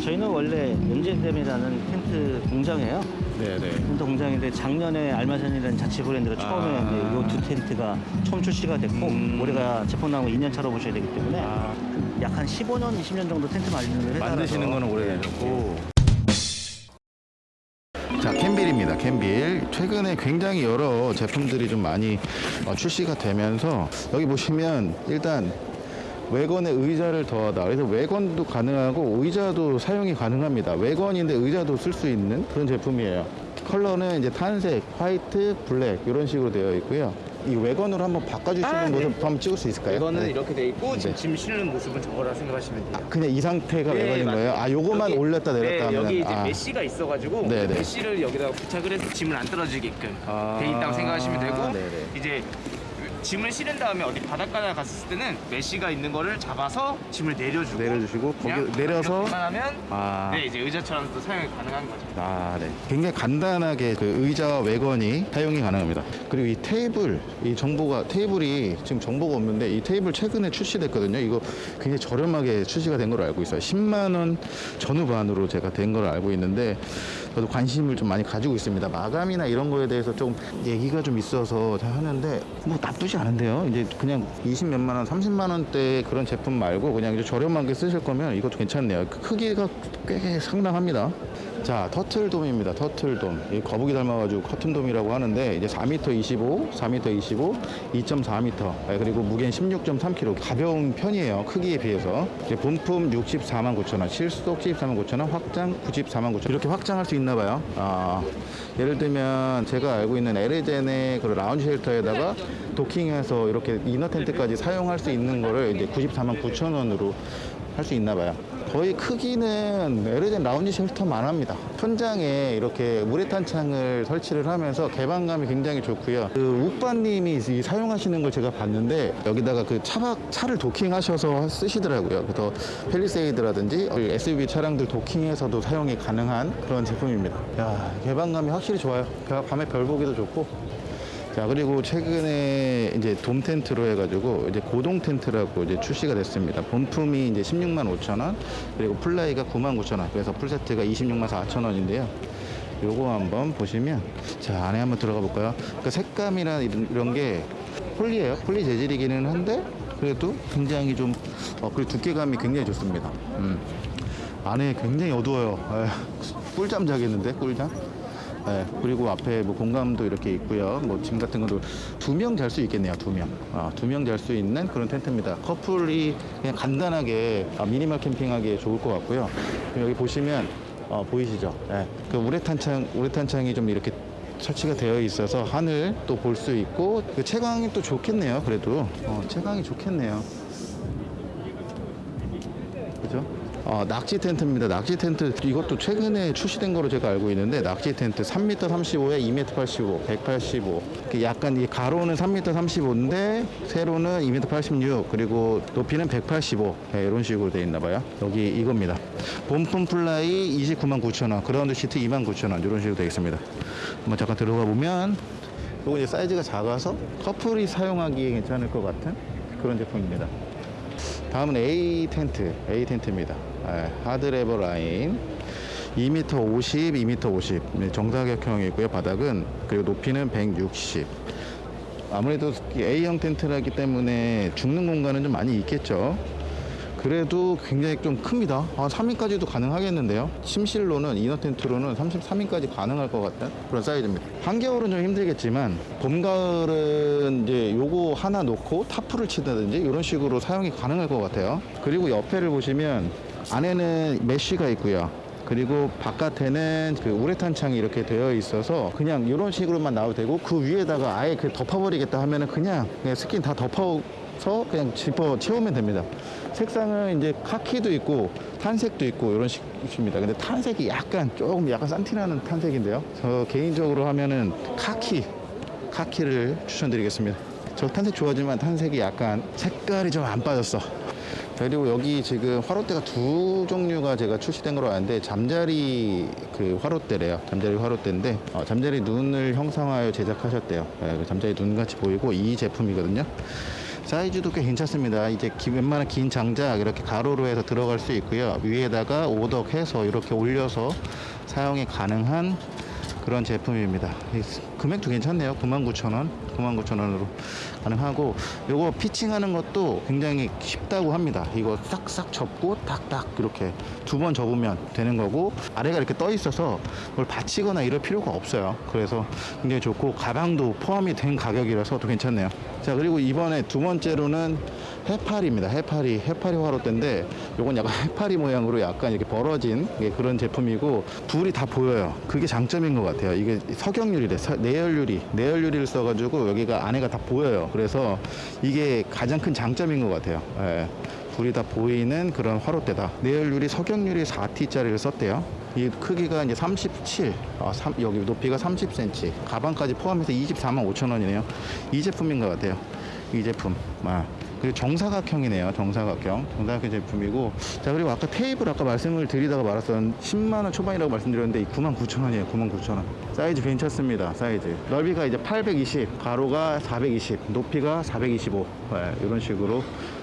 저희는 원래 연재댐이라는 텐트 공장이에요. 네, 네. 텐트 공장인데 작년에 알마산이라는 자체 브랜드가 처음에 아. 이두 텐트가 처음 출시가 됐고 음. 올해가 제품 나온 2년 차로 보셔야 되기 때문에 아. 약한 15년, 20년 정도 텐트 만드는 회사라서 만드시는 거는 오래되셨고. 자, 캠빌입니다. 캠빌. 최근에 굉장히 여러 제품들이 좀 많이 어, 출시가 되면서 여기 보시면 일단 왜건에 의자를 더하다. 그래서 왜건도 가능하고 의자도 사용이 가능합니다. 왜건인데 의자도 쓸 수 있는 그런 제품이에요. 컬러는 이제 탄색, 화이트, 블랙 이런 식으로 되어 있고요. 이 왜건으로 한번 바꿔주시는 아, 네. 모습 한번 찍을 수 있을까요? 이거는 네. 이렇게 돼 있고 지금 네. 짐 실는 모습은 저거라 생각하시면 돼요. 아, 그냥 이 상태가 네, 왜건인 맞아요. 거예요? 아, 요거만 여기- 올렸다 내렸다 네, 하면 여기 이제 아. 메쉬가 있어가지고 네, 네. 메쉬를 여기다가 부착을 해서 짐을 안 떨어지게끔 아, 돼 있다고 생각하시면 되고. 이제 짐을 실은 다음에 어디 바닷가에 갔을 때는 메쉬가 있는 거를 잡아서 짐을 내려주고 내려주시고 거기 내려서 하면 아. 네 이제 의자처럼도 사용이 가능한 거죠. 아, 네. 굉장히 간단하게 그 의자와 외건이 사용이 가능합니다. 그리고 이 테이블, 이 정보가, 테이블이 지금 정보가 없는데 이 테이블 최근에 출시됐거든요. 이거 굉장히 저렴하게 출시가 된 걸로 알고 있어요. 10만 원 전후반으로 제가 된 걸로 알고 있는데 저도 관심을 좀 많이 가지고 있습니다. 마감이나 이런 거에 대해서 좀 얘기가 좀 있어서 잘 하는데 뭐 나쁘지 않은데요. 이제 그냥 20 몇만 원, 30만 원대 그런 제품 말고 그냥 이제 저렴하게 쓰실 거면 이것도 괜찮네요. 그 크기가 꽤 상당합니다. 자, 터틀돔입니다. 터틀돔. 이 거북이 닮아가지고 커튼돔이라고 하는데 이제 4m 25, 4m 25, 2.4m 그리고 무게는 16.3kg. 가벼운 편이에요. 크기에 비해서. 이제 본품 64만 9천 원, 실속 74만 9천 원, 확장 94만 9천 원. 이렇게 확장할 수 있나 봐요. 아, 예를 들면 제가 알고 있는 에르젠의 그 라운지 쉘터에다가 도킹해서 이렇게 이너 텐트까지 사용할 수 있는 거를 이제 94만 9천 원으로 할 수 있나 봐요. 거의 크기는 에르젠 라운지 쉘터만 합니다. 천장에 이렇게 우레탄 창을 설치를 하면서 개방감이 굉장히 좋고요. 그 욱바님이 이 사용하시는 걸 제가 봤는데 여기다가 그 차박 차를 도킹하셔서 쓰시더라고요. 그래서 팰리세이드라든지 SUV 차량들 도킹해서도 사용이 가능한 그런 제품입니다. 야 개방감이 확실히 좋아요. 밤에 별 보기도 좋고 자 그리고 최근에 이제 돔 텐트로 해가지고 이제 고동 텐트라고 이제 출시가 됐습니다. 본품이 이제 16만 5천 원, 그리고 플라이가 9만 9천 원. 그래서 풀 세트가 26만 4천 원인데요. 요거 한번 보시면 자 안에 한번 들어가 볼까요? 그 색감이나 이런, 이런 게 폴리예요. 폴리 재질이기는 한데 그래도 굉장히 좀 어, 그리고 두께감이 굉장히 좋습니다. 음. 안에 굉장히 어두워요. 에휴, 꿀잠 자겠는데 꿀잠? 네, 그리고 앞에 뭐 공간도 이렇게 있고요. 뭐 짐 같은 것도 두 명 잘 수 있겠네요. 두 명. 아, 두명 잘 수 있는 그런 텐트입니다. 커플이 그냥 간단하게 아, 미니멀 캠핑하기에 좋을 것 같고요. 여기 보시면 어, 보이시죠? 네, 그 우레탄 창, 우레탄 창이 좀 이렇게 설치가 되어 있어서 하늘 또 볼 수 있고 그 채광이 또 좋겠네요. 그래도 어, 채광이 좋겠네요. 그죠? 어, 낙지 텐트입니다. 낙지 텐트 이것도 최근에 출시된 거로 제가 알고 있는데 낙지 텐트 3m 35에 2m 85, 185. 그 약간 이 가로는 3m 35인데 세로는 2m 86 그리고 높이는 185 네, 이런 식으로 되어 있나 봐요. 여기 이겁니다. 본품 플라이 29만 9천 원, 그라운드 시트 2만 9천 원 이런 식으로 되어 있습니다. 한번 잠깐 들어가 보면 요거 이제 사이즈가 작아서 커플이 사용하기에 괜찮을 것 같은 그런 제품입니다. 다음은 A 텐트, A 텐트입니다. 예, 하드레버 라인. 2m 50, 2m 50. 네, 정사각형이고요. 바닥은 그리고 높이는 160. 아무래도 A형 텐트라기 때문에 죽는 공간은 좀 많이 있겠죠. 그래도 굉장히 좀 큽니다. 한 3인까지도 가능하겠는데요. 침실로는 이너 텐트로는 33인까지 가능할 것 같은 그런 사이즈입니다. 한겨울은 좀 힘들겠지만 봄 가을은 이제 요거 하나 놓고 타프를 치다든지 이런 식으로 사용이 가능할 것 같아요. 그리고 옆에를 보시면 안에는 메쉬가 있고요. 그리고 바깥에는 그 우레탄 창이 이렇게 되어 있어서 그냥 이런 식으로만 나와도 되고 그 위에다가 아예 그 덮어버리겠다 하면은 그냥, 그냥 스킨 다 덮어서 그냥 지퍼 채우면 됩니다. 색상은 이제 카키도 있고 탄색도 있고 이런 식입니다. 근데 탄색이 약간 조금 약간 싼티나는 탄색인데요. 저 개인적으로 하면은 카키, 카키를 추천드리겠습니다. 저 탄색 좋아하지만 탄색이 약간 색깔이 좀 안 빠졌어. 그리고 여기 지금 화롯대가 두 종류가 제가 출시된 걸로 아는데 잠자리 그 화롯대래요. 잠자리 화롯대인데 어, 잠자리 눈을 형상화하여 제작하셨대요. 예, 그 잠자리 눈 같이 보이고 이 제품이거든요. 사이즈도 꽤 괜찮습니다. 이제 기- 웬만한 긴 장작 이렇게 가로로 해서 들어갈 수 있고요. 위에다가 오덕해서 이렇게 올려서 사용이 가능한 그런 제품입니다. 금액도 괜찮네요. 99,000원, 99,000원으로 가능하고 요거 피칭하는 것도 굉장히 쉽다고 합니다. 이거 싹싹 접고 딱딱 이렇게 두 번 접으면 되는 거고 아래가 이렇게 떠 있어서 그걸 받치거나 이럴 필요가 없어요. 그래서 굉장히 좋고 가방도 포함이 된 가격이라서 또 괜찮네요. 자 그리고 이번에 두 번째로는 해파리입니다. 해파리 해파리 화롯대인데 요건 약간 *laughs* 해파리 모양으로 약간 이렇게 벌어진 예, 그런 제품이고 불이 다 보여요. 그게 장점인 것 같아요. 이게 석영유리래 서- 내열유리 내열유리를 써가지고 여기가 안에가 다 보여요. 그래서 이게 가장 큰 장점인 것 같아요. 예. 불이 다 보이는 그런 화로대다. 내열유리 석영유리 4T짜리를 썼대요. 이 크기가 이제 37, 아, 삼- 여기 높이가 30cm, 가방까지 포함해서 24만 5천 원이네요. 이 제품인 것 같아요. 이 제품. 아. 그리고 정사각형이네요. 정사각형. 정사각형 제품이고. 자, 그리고 아까 테이블 아까 말씀을 드리다가 말았던 10만원 초반이라고 말씀드렸는데 9만 9천 원이에요. 9만 9천 원. 사이즈 괜찮습니다. 사이즈. 넓이가 이제 820, 가로가 420, 높이가 425. 네, 이런 식으로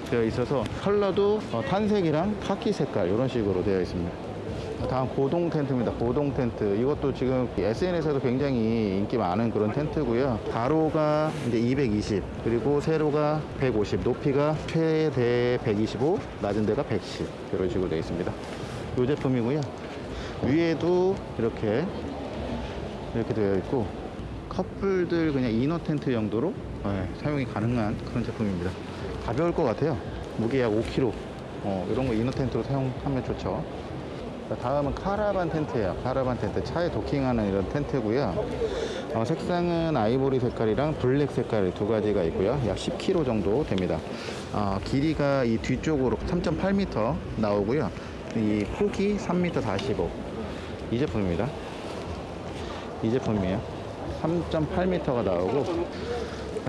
되어 있어서 컬러도 어, 탄색이랑 카키 색깔 이런 식으로 되어 있습니다. 다음 고동 텐트입니다. 고동 텐트. 이것도 지금 SNS에도 굉장히 인기 많은 그런 텐트고요. 가로가 이제 220, 그리고 세로가 150, 높이가 최대 125, 낮은 데가 110 이런 식으로 되어 있습니다. 이 제품이고요. 위에도 이렇게 이렇게 되어 있고 커플들 그냥 이너 텐트 정도로 네, 사용이 가능한 그런 제품입니다. 가벼울 것 같아요. 무게 약 5kg. 어, 이런 거 이너 텐트로 사용하면 좋죠. 자, 다음은 카라반 텐트예요. 카라반 텐트. 차에 도킹하는 이런 텐트고요. 어, 색상은 아이보리 색깔이랑 블랙 색깔 두 가지가 있고요. 약 10kg 정도 됩니다. 어, 길이가 이 뒤쪽으로 3.8m 나오고요. 이 폭이 3m 45. 이 제품입니다. 이 제품이에요. 3.8m가 나오고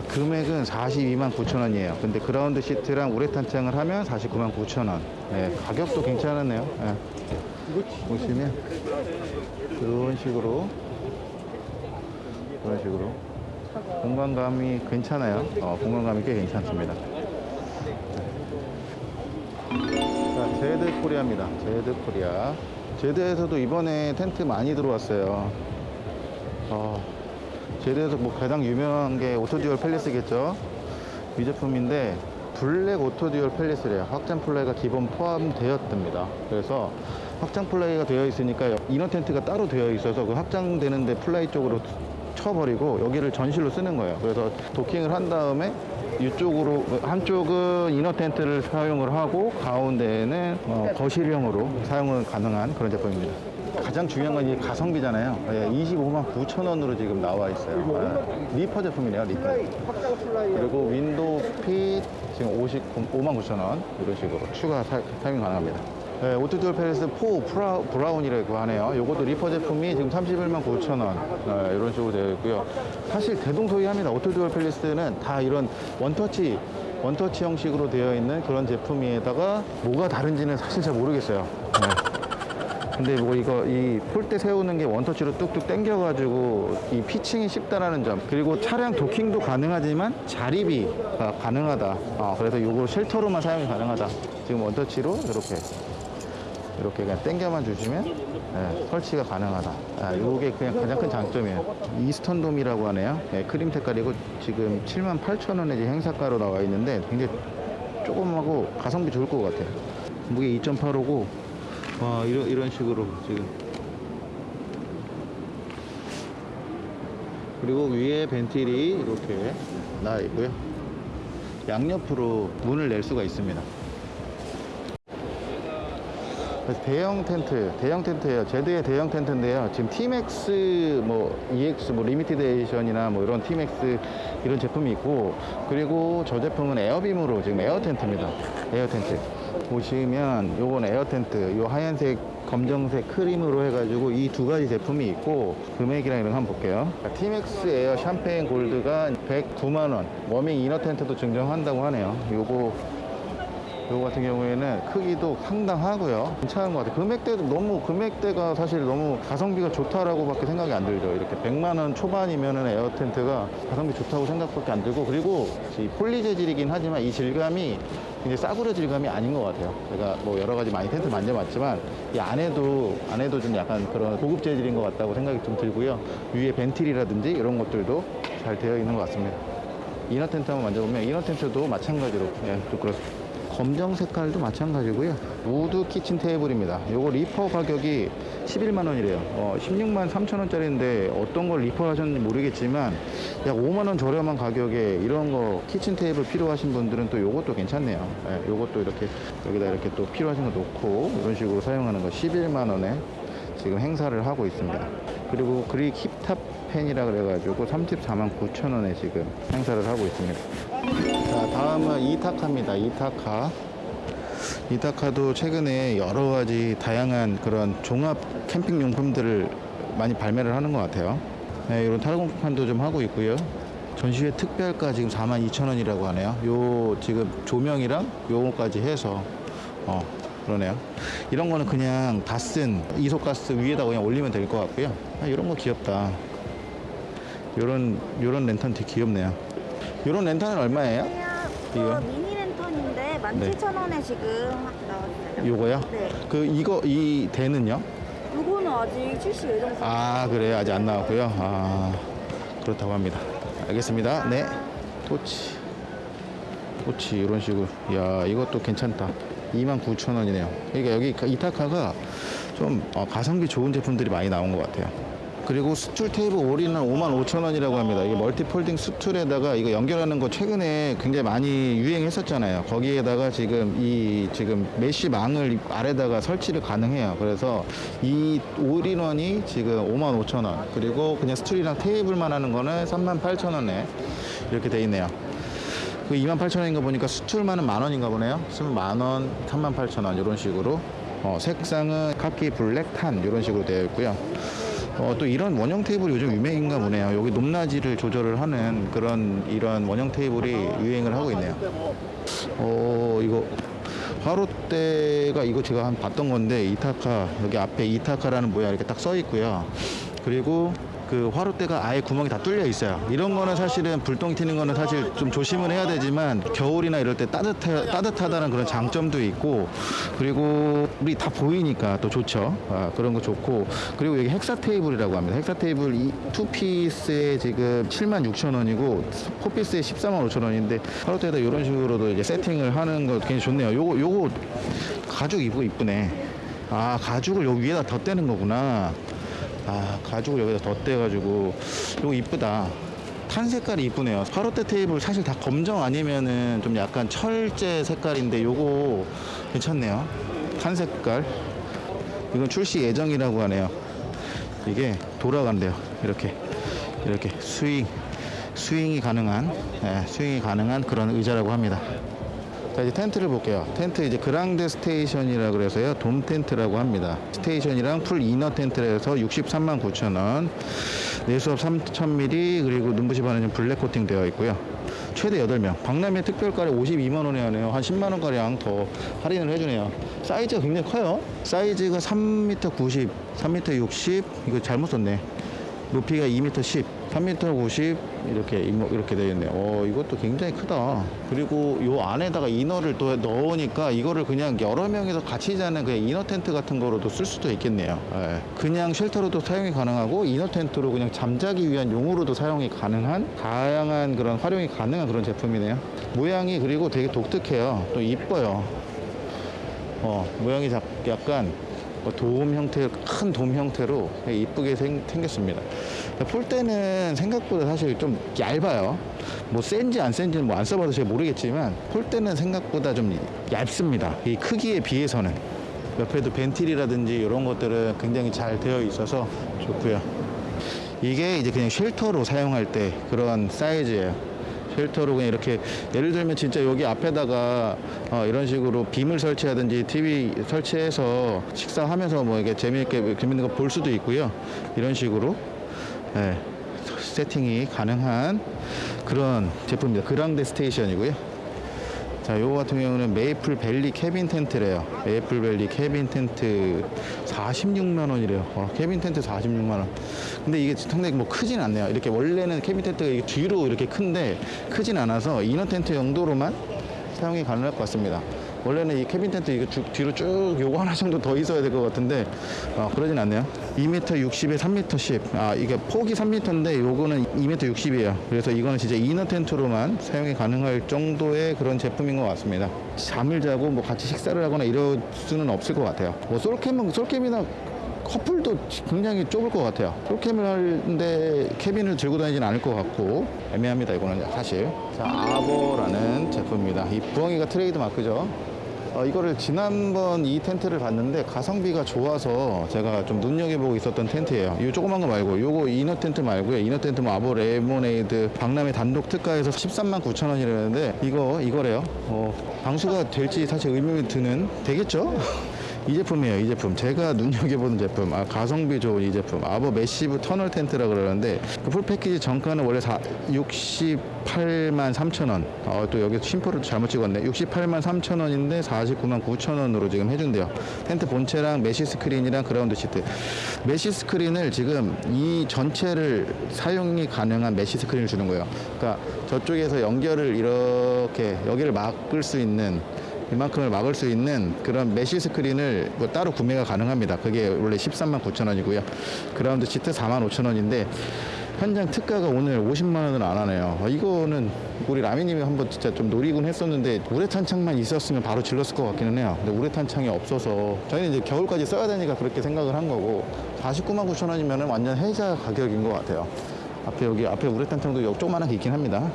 금액은 42만 9천 원이에요. 근데 그라운드 시트랑 우레탄 창을 하면 49만 9천 원. 네, 가격도 괜찮았네요. 네. 보시면 이런 식으로 이런 식으로 공간감이 괜찮아요. 어, 공간감이 꽤 괜찮습니다. 자, 제드 코리아입니다. 제드 코리아. 제드에서도 이번에 텐트 많이 들어왔어요. 어, 제드에서 뭐 가장 유명한 게 오토듀얼 팰리스겠죠. 이 제품인데 블랙 오토듀얼 팰리스래요. 확장 플라이가 기본 포함되었답니다. 그래서 확장 플라이가 되어 있으니까 이너 텐트가 따로 되어 있어서 그 확장되는데 플라이 쪽으로 쳐버리고 여기를 전실로 쓰는 거예요. 그래서 도킹을 한 다음에 이쪽으로 한쪽은 이너 텐트를 사용을 하고 가운데는 어, 거실형으로 사용은 가능한 그런 제품입니다. 가장 중요한 건 이 가성비잖아요. 예, 25만 9천 원으로 지금 나와 있어요. 예, 리퍼 제품이네요, 리퍼. 그리고 윈도우 핏 지금 55만 9천 원 이런 식으로 추가 사, 사용 가능합니다. 네, 오토듀얼 팰리스 4 프라, 브라운이라고 하네요. 이것도 리퍼 제품이 지금 31만 9천 원 네, 이런 식으로 되어 있고요. 사실 대동소이합니다. 오토듀얼 팰리스는 다 이런 원터치 원터치 형식으로 되어 있는 그런 제품에다가 뭐가 다른지는 사실 잘 모르겠어요. 네. 근데 뭐 이거 이 폴대 세우는 게 원터치로 뚝뚝 당겨가지고 이 피칭이 쉽다라는 점 그리고 차량 도킹도 가능하지만 자립이 아, 가능하다 아, 그래서 요거 쉘터로만 사용이 가능하다 지금 원터치로 이렇게 이렇게 그냥 당겨만 주시면 예, 설치가 가능하다. 아, 이게 그냥 가장 큰 장점이에요. 이스턴돔이라고 하네요. 예, 크림 색깔이고 지금 7만 8천 원에 지금 행사가로 나와 있는데 굉장히 조금하고 가성비 좋을 것 같아요. 무게 2.85고 와 이런 이런 식으로 지금 그리고 위에 벤틸이 이렇게 나 있고요. 양옆으로 문을 낼 수가 있습니다. 대형 텐트, 대형 텐트예요. 제드의 대형 텐트인데요. 지금 티맥스, 뭐 EX, 뭐 리미티드 에디션이나 뭐 이런 티맥스 이런 제품이 있고 그리고 저 제품은 에어빔으로 지금 에어 텐트입니다. 에어 텐트. 보시면 요건 에어 텐트, 요 하얀색, 검정색 크림으로 해가지고 이 두 가지 제품이 있고 금액이랑 이런 거 한번 볼게요. 티맥스 에어 샴페인 골드가 109만 원. 워밍 이너 텐트도 증정한다고 하네요. 요거 요거 같은 경우에는 크기도 상당하고요. 괜찮은 것 같아요. 금액대도 너무, 금액대가 사실 너무 가성비가 좋다라고 밖에 생각이 안 들죠. 이렇게 100만원 초반이면은 에어 텐트가 가성비 좋다고 생각밖에 안 들고, 그리고 이 폴리 재질이긴 하지만 이 질감이 굉장히 싸구려 질감이 아닌 것 같아요. 제가 뭐 여러 가지 많이 텐트 만져봤지만 이 안에도, 안에도 좀 약간 그런 고급 재질인 것 같다고 생각이 좀 들고요. 위에 벤틸이라든지 이런 것들도 잘 되어 있는 것 같습니다. inner 텐트 한번 만져보면 inner 텐트도 마찬가지로 예, 또 그렇습니다. 검정 색깔도 마찬가지고요. 우드 kitchen 테이블입니다. 요거 리퍼 가격이 11만 원이래요. 어, 16만 3천 원짜리인데 어떤 걸 리퍼 하셨는지 모르겠지만 약 5만 원 저렴한 가격에 이런 거 kitchen 테이블 필요하신 분들은 또 요것도 괜찮네요. 예, 요것도 이렇게 여기다 이렇게 또 필요하신 거 놓고 이런 식으로 사용하는 거 11만 원에 지금 행사를 하고 있습니다. 그리고 그릭 힙탑 펜이라 그래가지고 34만 9천 원에 지금 행사를 하고 있습니다. 자, 다음은 이타카입니다. 이타카. 이타카도 최근에 여러 가지 다양한 그런 종합 캠핑 용품들을 많이 발매를 하는 것 같아요. 네, 이런 탈공판도 좀 하고 있고요. 전시회 특별가 지금 4만 2천 원이라고 하네요. 요 지금 조명이랑 요거까지 해서 어 그러네요. 이런 거는 그냥 다 쓴 이소가스 위에다 그냥 올리면 될 것 같고요. 아, 이런 거 귀엽다. 요런 요런 랜턴 되게 귀엽네요. 요런 랜턴은 얼마예요? 이거? 랜턴인데 17,000원에 지금 나왔어요. 요거요? 네. 그 이거 이 대는요? 요거는 아직 출시 예정 중. 아 그래요 아직 안 나왔고요 아 그렇다고 합니다 알겠습니다 네 토치 토치 이런 식으로 야 이것도 괜찮다 29,000원이네요 그러니까 여기 이타카가 좀 어, 가성비 좋은 제품들이 많이 나온 것 같아요 그리고 스툴 테이블 all-in-one은 55,000원이라고 합니다. 이게 multi folding 스툴에다가 이거 연결하는 거 최근에 굉장히 많이 유행했었잖아요. 거기에다가 지금 이 지금 mesh 망을 아래다가 설치를 가능해요. 그래서 이 all-in-one이 지금 55,000원. 그리고 그냥 스툴이랑 테이블만 하는 거는 38,000원에 이렇게 돼 있네요. 그 28,000원인 거 보니까 스툴만은 만 원인가 보네요. 수만 원, 38,000원 이런 식으로. 어, 색상은 카키 black tan 이런 식으로 되어 있고요. 어, 또 이런 원형 테이블 요즘 유행인가 보네요. 여기 높낮이를 조절을 하는 그런 이런 원형 테이블이 유행을 하고 있네요. 어, 이거 화롯대가 이거 제가 한 봤던 건데 이타카 여기 앞에 이타카라는 모양 이렇게 딱 써 있고요. 그리고 그 화롯대가 아예 구멍이 다 뚫려 있어요. 이런 거는 사실은 불똥 튀는 거는 사실 좀 조심을 해야 되지만 겨울이나 이럴 때 따뜻해, 따뜻하다는 그런 장점도 있고 그리고 우리 다 보이니까 또 좋죠. 아, 그런 거 좋고 그리고 여기 헥사 테이블이라고 합니다. 헥사 테이블 이 투피스에 지금 7만 6천 원이고 포피스에 14만 5천 원인데 화롯대에다 이런 식으로도 이제 세팅을 하는 거 굉장히 좋네요. 요거 요거 가죽 이쁘고 이쁘네. 아 가죽을 여기 위에다 덧대는 거구나. 아 가죽을 여기다 덧대가지고. 이거 이쁘다. 탄 색깔이 이쁘네요. 화롯대 테이블 사실 다 검정 아니면은 좀 약간 철제 색깔인데 요거 괜찮네요. 탄 색깔. 이건 출시 예정이라고 하네요. 이게 돌아간대요. 이렇게. 이렇게 스윙. 스윙이 가능한 예, 스윙이 가능한 그런 의자라고 합니다 자 이제 텐트를 볼게요. 텐트 이제 그랑데 스테이션이라 그래서요. 돔 텐트라고 합니다. 스테이션이랑 full inner 텐트에서 63만 9천 원. 내수압 3,000mm 그리고 눈부심 방지 black 코팅 되어 있고요. 최대 8명. 박람회 특별가래 52만 원에 하네요. 한 10만 원가량 더 할인을 해주네요. 사이즈가 굉장히 커요. 사이즈가 3m 90, 3m 60. 이거 잘못 썼네. 높이가 2m 10, 3m 90 이렇게 이렇게 되어 있네요. 어, 이것도 굉장히 크다. 그리고 요 안에다가 이너를 또 넣으니까 이거를 그냥 여러 명이서 같이 자는 그냥 이너 텐트 같은 거로도 쓸 수도 있겠네요. 예. 그냥 쉘터로도 사용이 가능하고 이너 텐트로 그냥 잠자기 위한 용으로도 사용이 가능한 다양한 그런 활용이 가능한 그런 제품이네요. 모양이 그리고 되게 독특해요. 또 이뻐요. 어, 모양이 작- 약간 뭐돔 형태, 큰돔 형태로 이쁘게 생, 생겼습니다. 볼 때는 생각보다 사실 좀 얇아요. 뭐 센지 안 센지는 뭐 안 써봐도 잘 모르겠지만 볼 때는 생각보다 좀 얇습니다. 이 크기에 비해서는. 옆에도 벤틸이라든지 이런 것들은 굉장히 잘 되어 있어서 좋고요. 이게 이제 그냥 쉘터로 사용할 때 그런 사이즈예요. 쉘터로 그냥 이렇게 예를 들면 진짜 여기 앞에다가 어, 이런 식으로 빔을 설치하든지 TV 설치해서 식사하면서 뭐 이게 재미있게 재밌는 거 볼 수도 있고요. 이런 식으로 예, 세팅이 가능한 그런 제품입니다. 그랑데 스테이션이고요. 자, 요거 같은 경우는 메이플 밸리 캐빈 텐트래요. 메이플 밸리 캐빈 텐트 46만 원이래요. 어, 캐빈 텐트 46만 원. 근데 이게 상당히 뭐 크진 않네요. 이렇게 원래는 캐빈 텐트가 이게 뒤로 이렇게 큰데 크진 않아서 inner 텐트 용도로만 사용이 가능할 것 같습니다. 원래는 이 캐빈 텐트 이거 쭉 뒤로 쭉 요거 하나 정도 더 있어야 될 것 같은데 어, 그러진 않네요. 2m 60에 3m 10. 아 이게 폭이 3m인데 요거는 2m 60이에요. 그래서 이거는 진짜 inner 텐트로만 사용이 가능할 정도의 그런 제품인 것 같습니다. 잠을 자고 뭐 같이 식사를 하거나 이럴 수는 없을 것 같아요. 뭐 솔캠은 솔캠이나 커플도 굉장히 좁을 것 같아요. 솔캠을 하는데 캐빈을 들고 다니진 않을 것 같고 애매합니다. 이거는 사실. 자 아버라는 제품입니다. 이 부엉이가 트레이드 마크죠. 어, 이거를 지난번 이 텐트를 봤는데 가성비가 좋아서 제가 좀 눈여겨보고 있었던 텐트예요. 이 조그만 거 말고 요거 inner 텐트 말고요. inner 텐트 뭐 아보 레모네이드 박람회 단독 특가에서 13만 9천 원이라는데 이거 이거래요. 어, 방수가 될지 사실 의문이 드는 되겠죠? 이 제품이에요, 이 제품. 제가 *laughs* 눈여겨보는 제품. 아, 가성비 좋은 이 제품. 아버 메시브 터널 텐트라 그러는데, 그 full 패키지 정가는 원래 4, 68만 3천 원. 어, 또 여기 쉼표를 잘못 찍었네. 68만 3천 원인데 49만 9천 원으로 지금 해준대요. 텐트 본체랑 mesh 스크린이랑 그라운드 시트. mesh 스크린을 지금 이 전체를 사용이 가능한 mesh 스크린을 주는 거예요. 그러니까 저쪽에서 연결을 이렇게 여기를 막을 수 있는 이만큼을 막을 수 있는 그런 mesh 스크린을 뭐 따로 구매가 가능합니다. 그게 원래 13만 9천 원이고요. 그라운드 시트 4만 5천 원인데 현장 특가가 오늘 50만 원을 안 하네요. 어, 이거는 우리 라미님이 한번 진짜 좀 노리곤 했었는데 우레탄 창만 있었으면 바로 질렀을 것 같기는 해요. 근데 우레탄 창이 없어서 저희는 이제 겨울까지 써야 되니까 그렇게 생각을 한 거고 49만 9천 원이면 완전 혜자 가격인 것 같아요. 앞에 여기 앞에 우레탄 창도 조그만하게 있긴 합니다.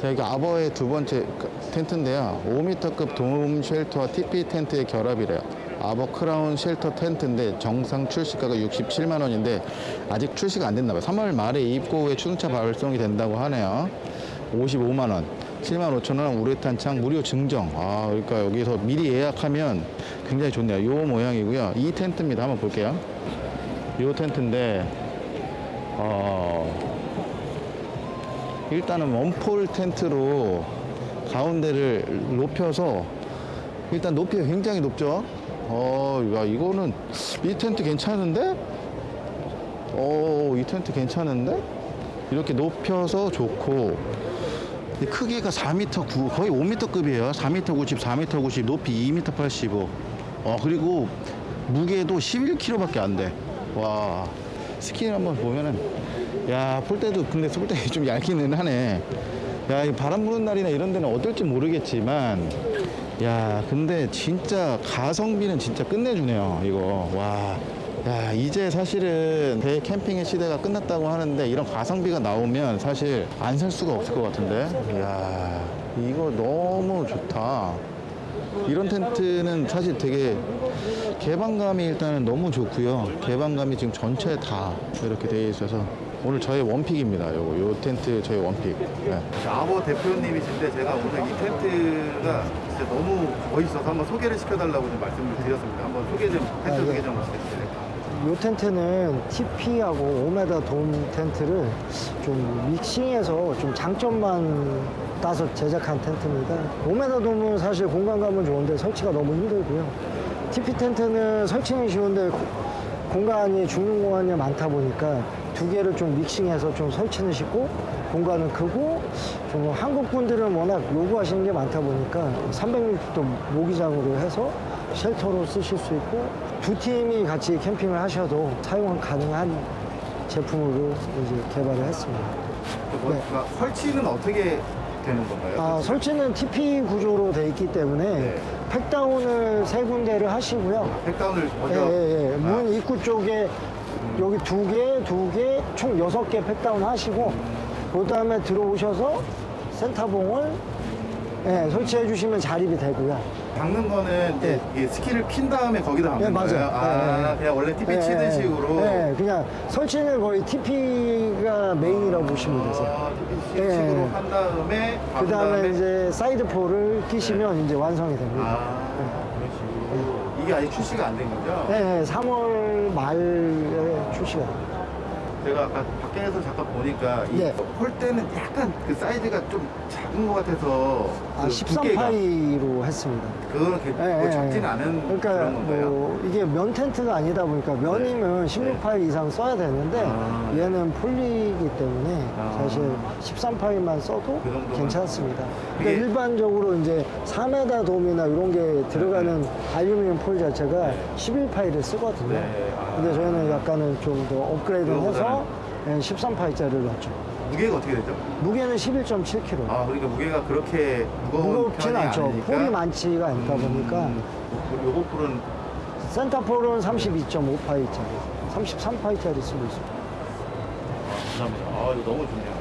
자, 여기 아버의 두 번째 그 텐트인데요. 5m급 돔 쉘터와 TP 텐트의 결합이래요. 아버 크라운 shelter 텐트인데 정상 출시가가 67만 원인데 아직 출시가 안 됐나 봐요. 3월 말에 입고 후에 순차 발송이 된다고 하네요. 55만 원. 7만 5천 원 우레탄 창 무료 증정. 아, 그러니까 여기서 미리 예약하면 굉장히 좋네요. 요 모양이고요. 이 텐트입니다. 한번 볼게요. 요 텐트인데 어, 일단은 원폴 텐트로 가운데를 높여서 일단 높이가 굉장히 높죠. 어, 야, 이거는 이 텐트 괜찮은데? 어, 이 텐트 괜찮은데? 이렇게 높여서 좋고 이 크기가 4m 9 거의 5m급이에요. 4m 90, 4m 90, 높이 2m 85. 어, 그리고 무게도 11kg밖에 안 돼. 와. 스킨 한번 보면은 야, 폴대도 근데 폴대 *laughs* 좀 얇기는 하네. 야, 이 바람 부는 날이나 이런 데는 어떨지 모르겠지만 야, 근데 진짜 가성비는 진짜 끝내주네요. 이거. 와. 야, 이제 사실은 배 캠핑의 시대가 끝났다고 하는데 이런 가성비가 나오면 사실 안 살 수가 없을 것 같은데. 야, 이거 너무 좋다. 이런 텐트는 사실 되게 개방감이 일단은 너무 좋고요. 개방감이 지금 전체 다 이렇게 되어 있어서 오늘 저의 원픽입니다. 요거 요 텐트 저의 원픽. 네. 아버 대표님이신데 제가 오늘 이 텐트가 진짜 너무 멋있어서 한번 소개를 시켜달라고 좀 말씀을 드렸습니다. 한번 소개 좀 텐트 소개 좀 해주세요. 이 텐트는 TP하고 5m 돔 텐트를 좀 믹싱해서 좀 장점만 따서 제작한 텐트입니다. 5m 돔은 사실 공간감은 좋은데 설치가 너무 힘들고요. TP 텐트는 설치는 쉬운데 고- 공간이 중는 공간이 많다 보니까 두 개를 좀 믹싱해서 좀 설치는 쉽고 공간은 크고 좀 한국 분들은 워낙 요구하시는 게 많다 보니까 300m도 모기장으로 해서 쉘터로 쓰실 수 있고 두 팀이 같이 캠핑을 하셔도 사용 가능한 제품으로 이제 개발을 했습니다. 뭐, 네. 그러니까 설치는 어떻게 되는 건가요? 아, 설치는 tipi 구조로 돼 있기 때문에 네. peg down을 세 군데를 하시고요. peg down을 예, 먼저 예, 예. 아, 문 입구 쪽에 여기 두 개, 두 개, 총 여섯 개 peg down 하시고, 그 다음에 들어오셔서 센터봉을 예, 설치해 주시면 자립이 되고요. 박는 거는 예. 이게 skin을 핀 다음에 거기다 박는 예, 맞아요. 거예요? 아, 예, 예. 그냥 원래 tipi 예, 치는 예, 식으로. 예, 그냥 설치는 거의 tipi가 메인이라고 보시면 되세요. 아, tipi. 식으로 한 다음에 그 다음에 이제 side pole을 끼시면 이제 완성이 됩니다. 아, 그런 식으로. 이게 아직 출시가 안 된 거죠? 네, 3월 말에 출시가 됩니다. 제가 아까 밖에서 잠깐 보니까 이 네. 폴대는 약간 그 사이즈가 좀 작은 것 같아서 아, 그 두께가 13파이로 했습니다. 그거는 개- 예, 뭐 예, 작진 예. 않은 그러니까 그런 건가요? 뭐 이게 면 텐트가 아니다 보니까 면이면 16파이 이상 써야 되는데 아, 얘는 폴리이기 때문에 아. 사실 13파이만 써도 그 괜찮습니다. 이게- 그러니까 일반적으로 이제 3m 돔이나 이런 게 들어가는 알루미늄 폴 자체가 11파이를 쓰거든요. 네. 아. 근데 저희는 약간은 좀 더 업그레이드를 해서 예, 13파이짜리를 넣었죠. 무게가 어떻게 되죠? 무게는 11.7kg. 아 그러니까 무게가 그렇게 무거운 무겁진 편이 않죠. 아니니까 폴이 많지가 않다 보니까 음, 요거 폴은 센터폴은 32.5파이짜리, 33파이짜리 쓰고 있습니다. 감사합니다. 아 이거 너무 좋네요.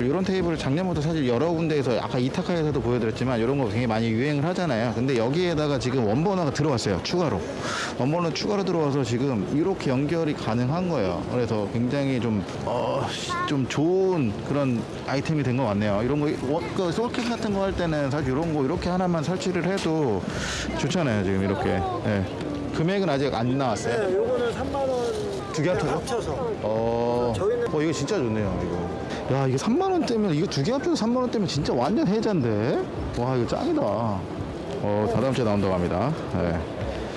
이런 테이블을 작년부터 사실 여러 군데에서 아까 이타카에서도 보여드렸지만 이런 거 굉장히 많이 유행을 하잖아요. 근데 여기에다가 지금 원버너가 들어왔어요. 추가로. 원버너 추가로 들어와서 지금 이렇게 연결이 가능한 거예요. 그래서 굉장히 좀, 어, 좀 좋은 그런 아이템이 된 것 같네요. 이런 거, 워- 그 솔캠 같은 거 할 때는 사실 이런 거 이렇게 하나만 설치를 해도 좋잖아요. 지금 이렇게. 예. 금액은 아직 안 나왔어요. 네, 요거는 3만 원. 두개 합쳐서? 합쳐서. 어, 저희는- 어, 이거 진짜 좋네요, 이거. 야, 이게 3만원 때면, 이거 두 개 합쳐서 3만원 때면 진짜 완전 혜자인데? 와, 이거 짱이다. 어, 다다음 주에 나온다고 합니다. 네.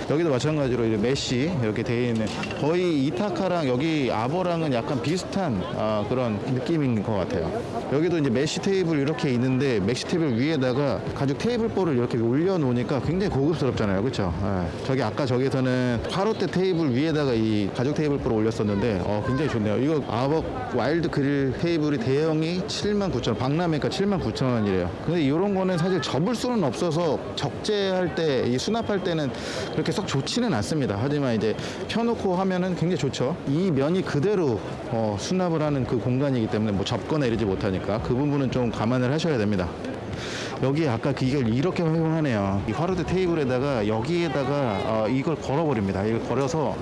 여기도 마찬가지로 이제 메쉬 이렇게 돼 있는 거의 이타카랑 여기 아버랑은 약간 비슷한 아, 그런 느낌인 것 같아요. 여기도 이제 메쉬 테이블 이렇게 있는데 메쉬 테이블 위에다가 가죽 테이블보를 이렇게 올려놓으니까 굉장히 고급스럽잖아요, 그렇죠? 저기 아까 저기서는 화롯대 테이블 위에다가 이 가죽 테이블보를 올렸었는데 어, 굉장히 좋네요. 이거 아버 와일드 그릴 테이블이 대형이 79,000원, 박람회가 79,000원이래요. 근데 이런 거는 사실 접을 수는 없어서 적재할 때, 이 수납할 때는 그렇게 썩 좋지는 않습니다. 하지만 이제 펴놓고 하면은 굉장히 좋죠. 이 면이 그대로 어, 수납을 하는 그 공간이기 때문에 뭐 접거나 이러지 못하니까 그 부분은 좀 감안을 하셔야 됩니다. 여기 아까 그 이걸 이렇게 활용하네요. 이 화로대 테이블에다가 여기에다가 어, 이걸 걸어버립니다. 이걸 걸어서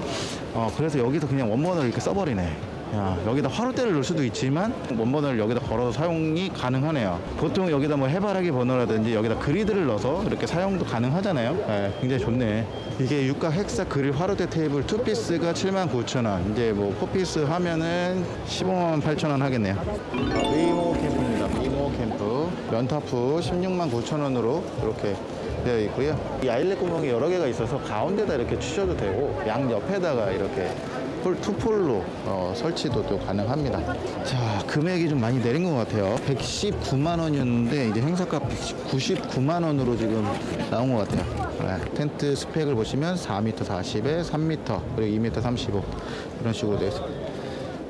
어, 그래서 여기서 그냥 원버너를 이렇게 써버리네. 야, 여기다 화로대를 넣을 수도 있지만 원버너를 여기다 걸어서 사용이 가능하네요. 보통 여기다 뭐 해바라기 버너라든지 여기다 그리드를 넣어서 이렇게 사용도 가능하잖아요. 예, 굉장히 좋네. 이게 육각 hexa 그릴 화로대 테이블 투피스가 79,000원. 이제 뭐 four piece 하면은 15만 8천원 하겠네요. 위모 캠프입니다. 위모 캠프. 연타프 16만 9천 원으로 이렇게 되어 있고요. 이 아일렛 구멍이 여러 개가 있어서 가운데다 이렇게 치셔도 되고 양 옆에다가 이렇게 폴, 투폴로 어, 설치도 또 가능합니다. 자, 금액이 좀 많이 내린 것 같아요. 119만 원이었는데 이제 행사가 99만 원으로 지금 나온 것 같아요. 네, 텐트 스펙을 보시면 4m 40에 3m 그리고 2m 35 이런 식으로 되어 있습니다.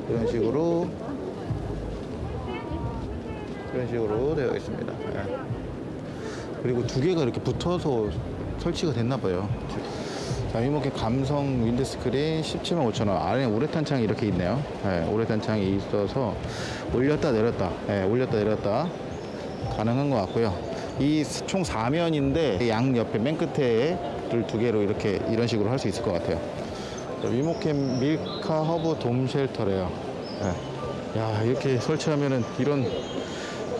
이런 식으로 이런 식으로 되어 있습니다. 예. 그리고 두 개가 이렇게 붙어서 설치가 됐나 봐요. 자, 이렇게 감성 windscreen 17만 5천 원. 아래 우레탄 창이 이렇게 있네요. 예, 우레탄 창이 있어서 올렸다 내렸다, 예, 올렸다 내렸다 가능한 것 같고요. 이 총 4면인데 양 옆에 맨 끝에 를 두 개로 이렇게 이런 식으로 할 수 있을 것 같아요. 자, 위모캠 밀카 허브 돔 shelter래요. 예. 야 이렇게 설치하면은 이런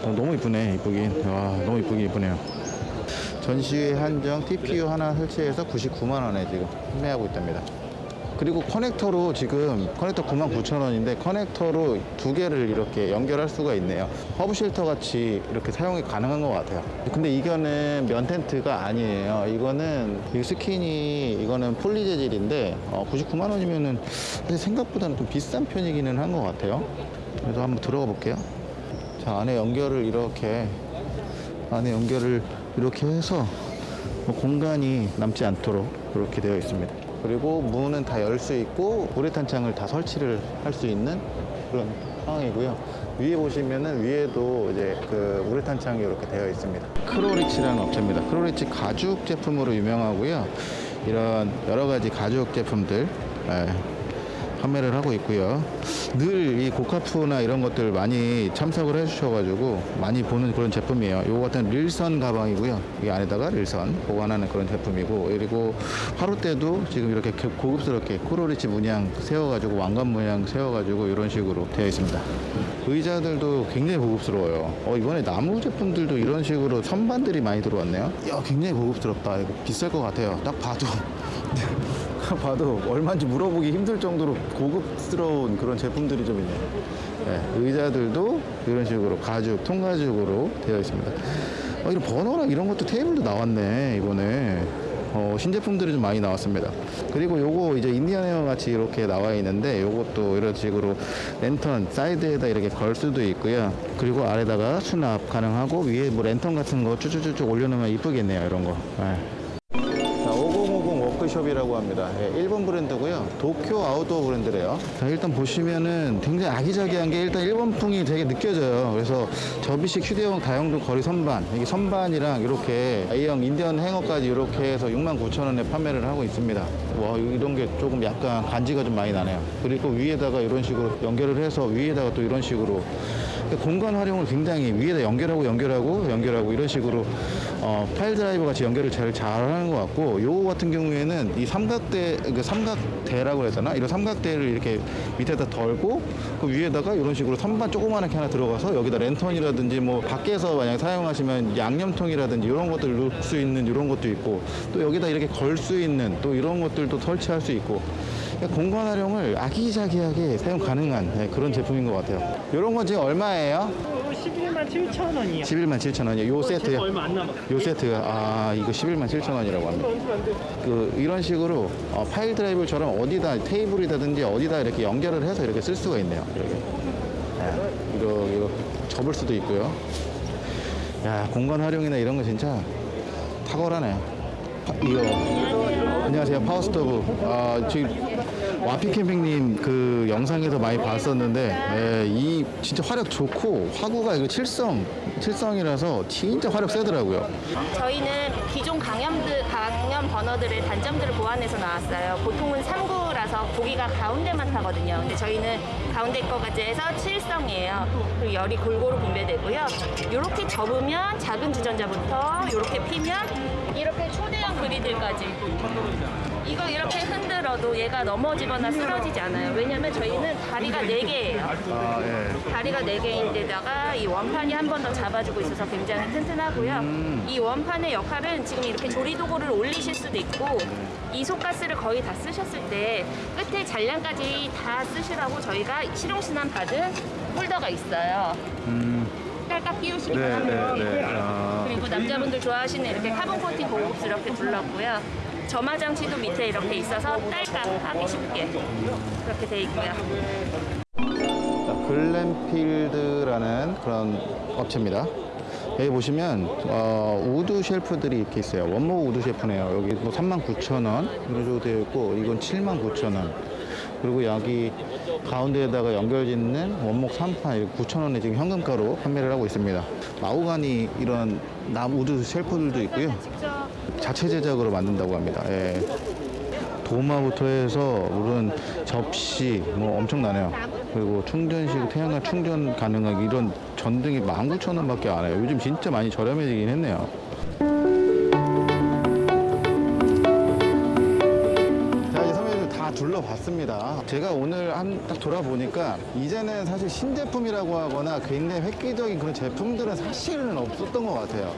어, 너무 이쁘네 이쁘긴 와 너무 이쁘긴 이쁘네요 전시회 한정 TPU 하나 설치해서 99만 원에 지금 판매하고 있답니다 그리고 커넥터로 지금 커넥터 99,000원인데 커넥터로 두 개를 이렇게 연결할 수가 있네요. 허브 shelter 같이 이렇게 사용이 가능한 것 같아요. 근데 이거는 면 텐트가 아니에요. 이거는 이 스킨이 이거는 폴리 재질인데 99만 원이면은 사실 생각보다는 좀 비싼 편이기는 한 것 같아요. 그래서 한번 들어가 볼게요. 자 안에 연결을 이렇게 안에 연결을 이렇게 해서 뭐 공간이 남지 않도록 이렇게 되어 있습니다. 그리고 문은 다 열 수 있고 우레탄 창을 다 설치를 할 수 있는 그런 상황이고요. 위에 보시면은 위에도 이제 그 우레탄 창이 이렇게 되어 있습니다. 크로리치라는 업체입니다. 크로리치 가죽 제품으로 유명하고요. 이런 여러 가지 가죽 제품들 예, 판매를 하고 있고요. 늘 이 고카프나 이런 것들 많이 참석을 해주셔가지고 많이 보는 그런 제품이에요. 요거 같은 릴선 가방이고요. 이 안에다가 릴선 보관하는 그런 제품이고 그리고 화로대도 지금 이렇게 고급스럽게 크로리치 문양 세워가지고 왕관 문양 세워가지고 이런 식으로 되어 있습니다. 의자들도 굉장히 고급스러워요. 어, 이번에 나무 제품들도 이런 식으로 선반들이 많이 들어왔네요. 야, 굉장히 고급스럽다. 이거 비쌀 것 같아요. 딱 봐도. *laughs* *laughs* 봐도 얼마인지 물어보기 힘들 정도로 고급스러운 그런 제품들이 좀 있네요. 네, 의자들도 이런 식으로 가죽, 통가죽으로 되어 있습니다. 어, 이런 버너랑 이런 것도 테이블도 나왔네, 이번에. 어, 신제품들이 좀 많이 나왔습니다. 그리고 요거 이제 인디안 헤어 같이 이렇게 나와 있는데 요것도 이런 식으로 랜턴 사이드에다 이렇게 걸 수도 있고요. 그리고 아래다가 수납 가능하고 위에 뭐 랜턴 같은 거 쭉쭉쭉 올려놓으면 이쁘겠네요. 이런 거. 네. 자, 5050 워크숍이라고 합니다. 예, 일본 브랜드고요. 도쿄 아웃도어 브랜드래요. 자, 일단 보시면은 굉장히 아기자기한 게 일단 일본풍이 되게 느껴져요. 그래서 접이식 휴대용 다용도 걸이 선반, 이게 선반이랑 이렇게 A형 인디언 행어까지 이렇게 해서 69,000원에 판매를 하고 있습니다. 와, 이런 게 조금 약간 간지가 좀 많이 나네요. 그리고 위에다가 이런 식으로 연결을 해서 위에다가 또 이런 식으로 공간 활용을 굉장히 위에다 연결하고 연결하고 연결하고 이런 식으로 어, 파일 드라이버 같이 연결을 제일 잘하는 것 같고 요거 같은 경우에는 이 삼각대 그 삼각대라고 해야 되나? 이런 삼각대를 이렇게 밑에다 덜고 그 위에다가 이런 식으로 선반 조그만하게 하나 들어가서 여기다 랜턴이라든지 뭐 밖에서 만약 사용하시면 양념통이라든지 이런 것들 넣을 수 있는 이런 것도 있고 또 여기다 이렇게 걸 수 있는 또 이런 것들도 설치할 수 있고 공간 활용을 아기자기하게 사용 가능한 네, 그런 제품인 것 같아요. 이런 건 지금 얼마예요? 11만 7천 원이요. 11만 7천 원이요. 요 세트요. 얼마 안 남았어요. 요 세트가 아 이거 11만 7천 원이라고 합니다. 그 이런 식으로 어, 파일 드라이브처럼 어디다 테이블이라든지 어디다 이렇게 연결을 해서 이렇게 쓸 수가 있네요. 이렇게 네, 이거 접을 수도 있고요. 야 공간 활용이나 이런 거 진짜 탁월하네. 파- 이거 안녕하세요 파워스토브. 아 지금 와피 캠핑님 그 영상에서 많이 봤었는데 예, 이 진짜 화력 좋고 화구가 이거 칠성 칠성이라서 진짜 화력 세더라고요. 저희는 기존 강염들, 강염 버너들의 단점들을 보완해서 나왔어요. 보통은 3구라서 고기가 가운데만 타거든요. 근데 저희는 가운데 거까지 해서 7성이에요. 그리고 열이 골고루 분배되고요. 이렇게 접으면 작은 주전자부터 이렇게 피면 이렇게 초대형 그리들까지 이거 이렇게 흔들어도 얘가 넘어지거나 쓰러지지 않아요. 왜냐면 저희는 다리가 4개예요. 아 예. 다리가 4개인데다가 이 원판이 한 번 더 잡아주고 있어서 굉장히 튼튼하고요. 이 원판의 역할은 지금 이렇게 조리도구를 올리실 수도 있고 이 속가스를 거의 다 쓰셨을 때 끝에 잔량까지 다 쓰시라고 저희가 실용신안 받은 홀더가 있어요. 딸깍 끼우시기만 네, 하면 네, 네. 아. 그리고 남자분들 좋아하시는 이렇게 카본 코팅 고급스럽게 둘렀고요. 점화 장치도 밑에 이렇게 있어서 딸깍 하기 쉽게 그렇게 돼 있고요. 자, 글램필드라는 그런 업체입니다. 여기 보시면 어, wood shelf들이 이렇게 있어요. 원목 wood shelf네요. 여기 뭐 39,000원 이런 식으로 되어 있고 이건 79,000원. 그리고 여기 가운데에다가 연결짓는 원목 3만 9,000원에 지금 현금가로 판매를 하고 있습니다. 마호가니 이런 남 wood shelf들도 있고요. 자체 제작으로 만든다고 합니다. 예. 도마부터 해서 물론 접시 뭐 엄청나네요. 그리고 충전식 태양광 충전 가능한 이런 전등이 19,000원밖에 안 해요. 요즘 진짜 많이 저렴해지긴 했네요. 둘러봤습니다. 제가 오늘 한 딱 돌아보니까 이제는 사실 신제품이라고 하거나 굉장히 획기적인 그런 제품들은 사실은 없었던 것 같아요.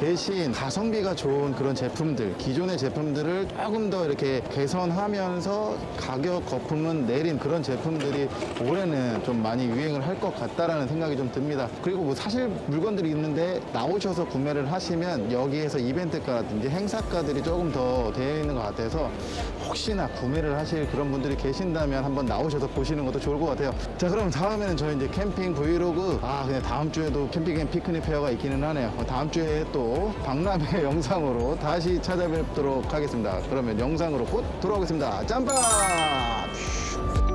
대신 가성비가 좋은 그런 제품들, 기존의 제품들을 조금 더 이렇게 개선하면서 가격 거품은 내린 그런 제품들이 올해는 좀 많이 유행을 할 것 같다라는 생각이 좀 듭니다. 그리고 뭐 사실 물건들이 있는데 나오셔서 구매를 하시면 여기에서 이벤트가라든지 행사가들이 조금 더 되어 있는 것 같아서 혹시나 구매를 하실 그런 분들이 계신다면 한번 나오셔서 보시는 것도 좋을 것 같아요. 자, 그럼 다음에는 저희 이제 캠핑 브이로그 아, 그냥 다음 주에도 캠핑 앤 피크닉 페어가 있기는 하네요. 다음 주에 또 박람회 *laughs* 영상으로 다시 찾아뵙도록 하겠습니다. 그러면 영상으로 곧 돌아오겠습니다. 짬밥!